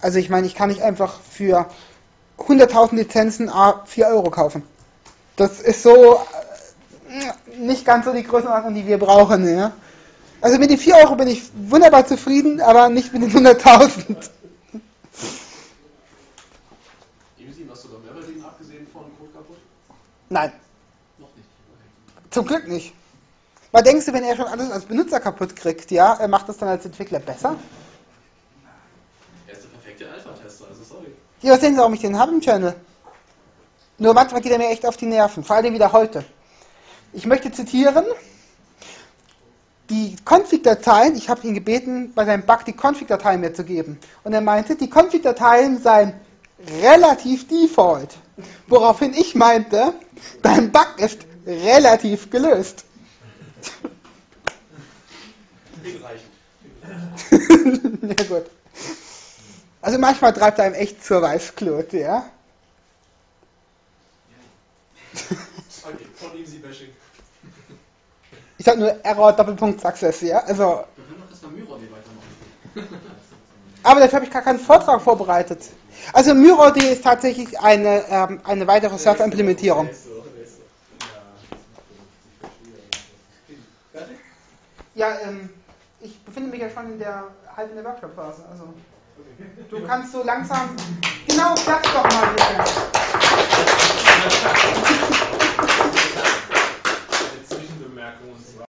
Also ich meine, ich kann nicht einfach für 100.000 Lizenzen 4 Euro kaufen. Das ist so äh, nicht ganz so die Größenordnung, die wir brauchen. Ja? Also mit den 4 Euro bin ich wunderbar zufrieden, aber nicht mit den 100.000.
Easy, hast du da mehr verdienen, abgesehen von Code kaputt?
Nein,
Noch nicht.
zum Glück nicht. Weil denkst du, wenn er schon alles als Benutzer kaputt kriegt, ja, er macht das dann als Entwickler besser?
Er ist der perfekte Alpha-Tester, also sorry.
Ja, was sehen Sie, warum ich den habe im Channel? Nur manchmal geht er mir echt auf die Nerven, vor allem wieder heute. Ich möchte zitieren, die Config-Dateien, ich habe ihn gebeten, bei seinem Bug die Config-Dateien mir zu geben. Und er meinte, die Config-Dateien seien relativ default. Woraufhin ich meinte, dein Bug ist relativ gelöst. Ja [laughs] gut. Also manchmal treibt er einem echt zur Weißglut, ja.
Okay, von Easy Bashing.
Ich sag nur Error Doppelpunkt Success, ja. Also,
Wir können doch erstmal Myrod weitermachen. [laughs]
aber dafür habe ich gar keinen Vortrag vorbereitet. Also MyroD ist tatsächlich eine, ähm, eine weitere Server-Implementierung. Ja, ähm, ich befinde mich ja schon in der halb in der Workshop-Phase. Also du kannst so langsam. Genau, das doch mal bitte.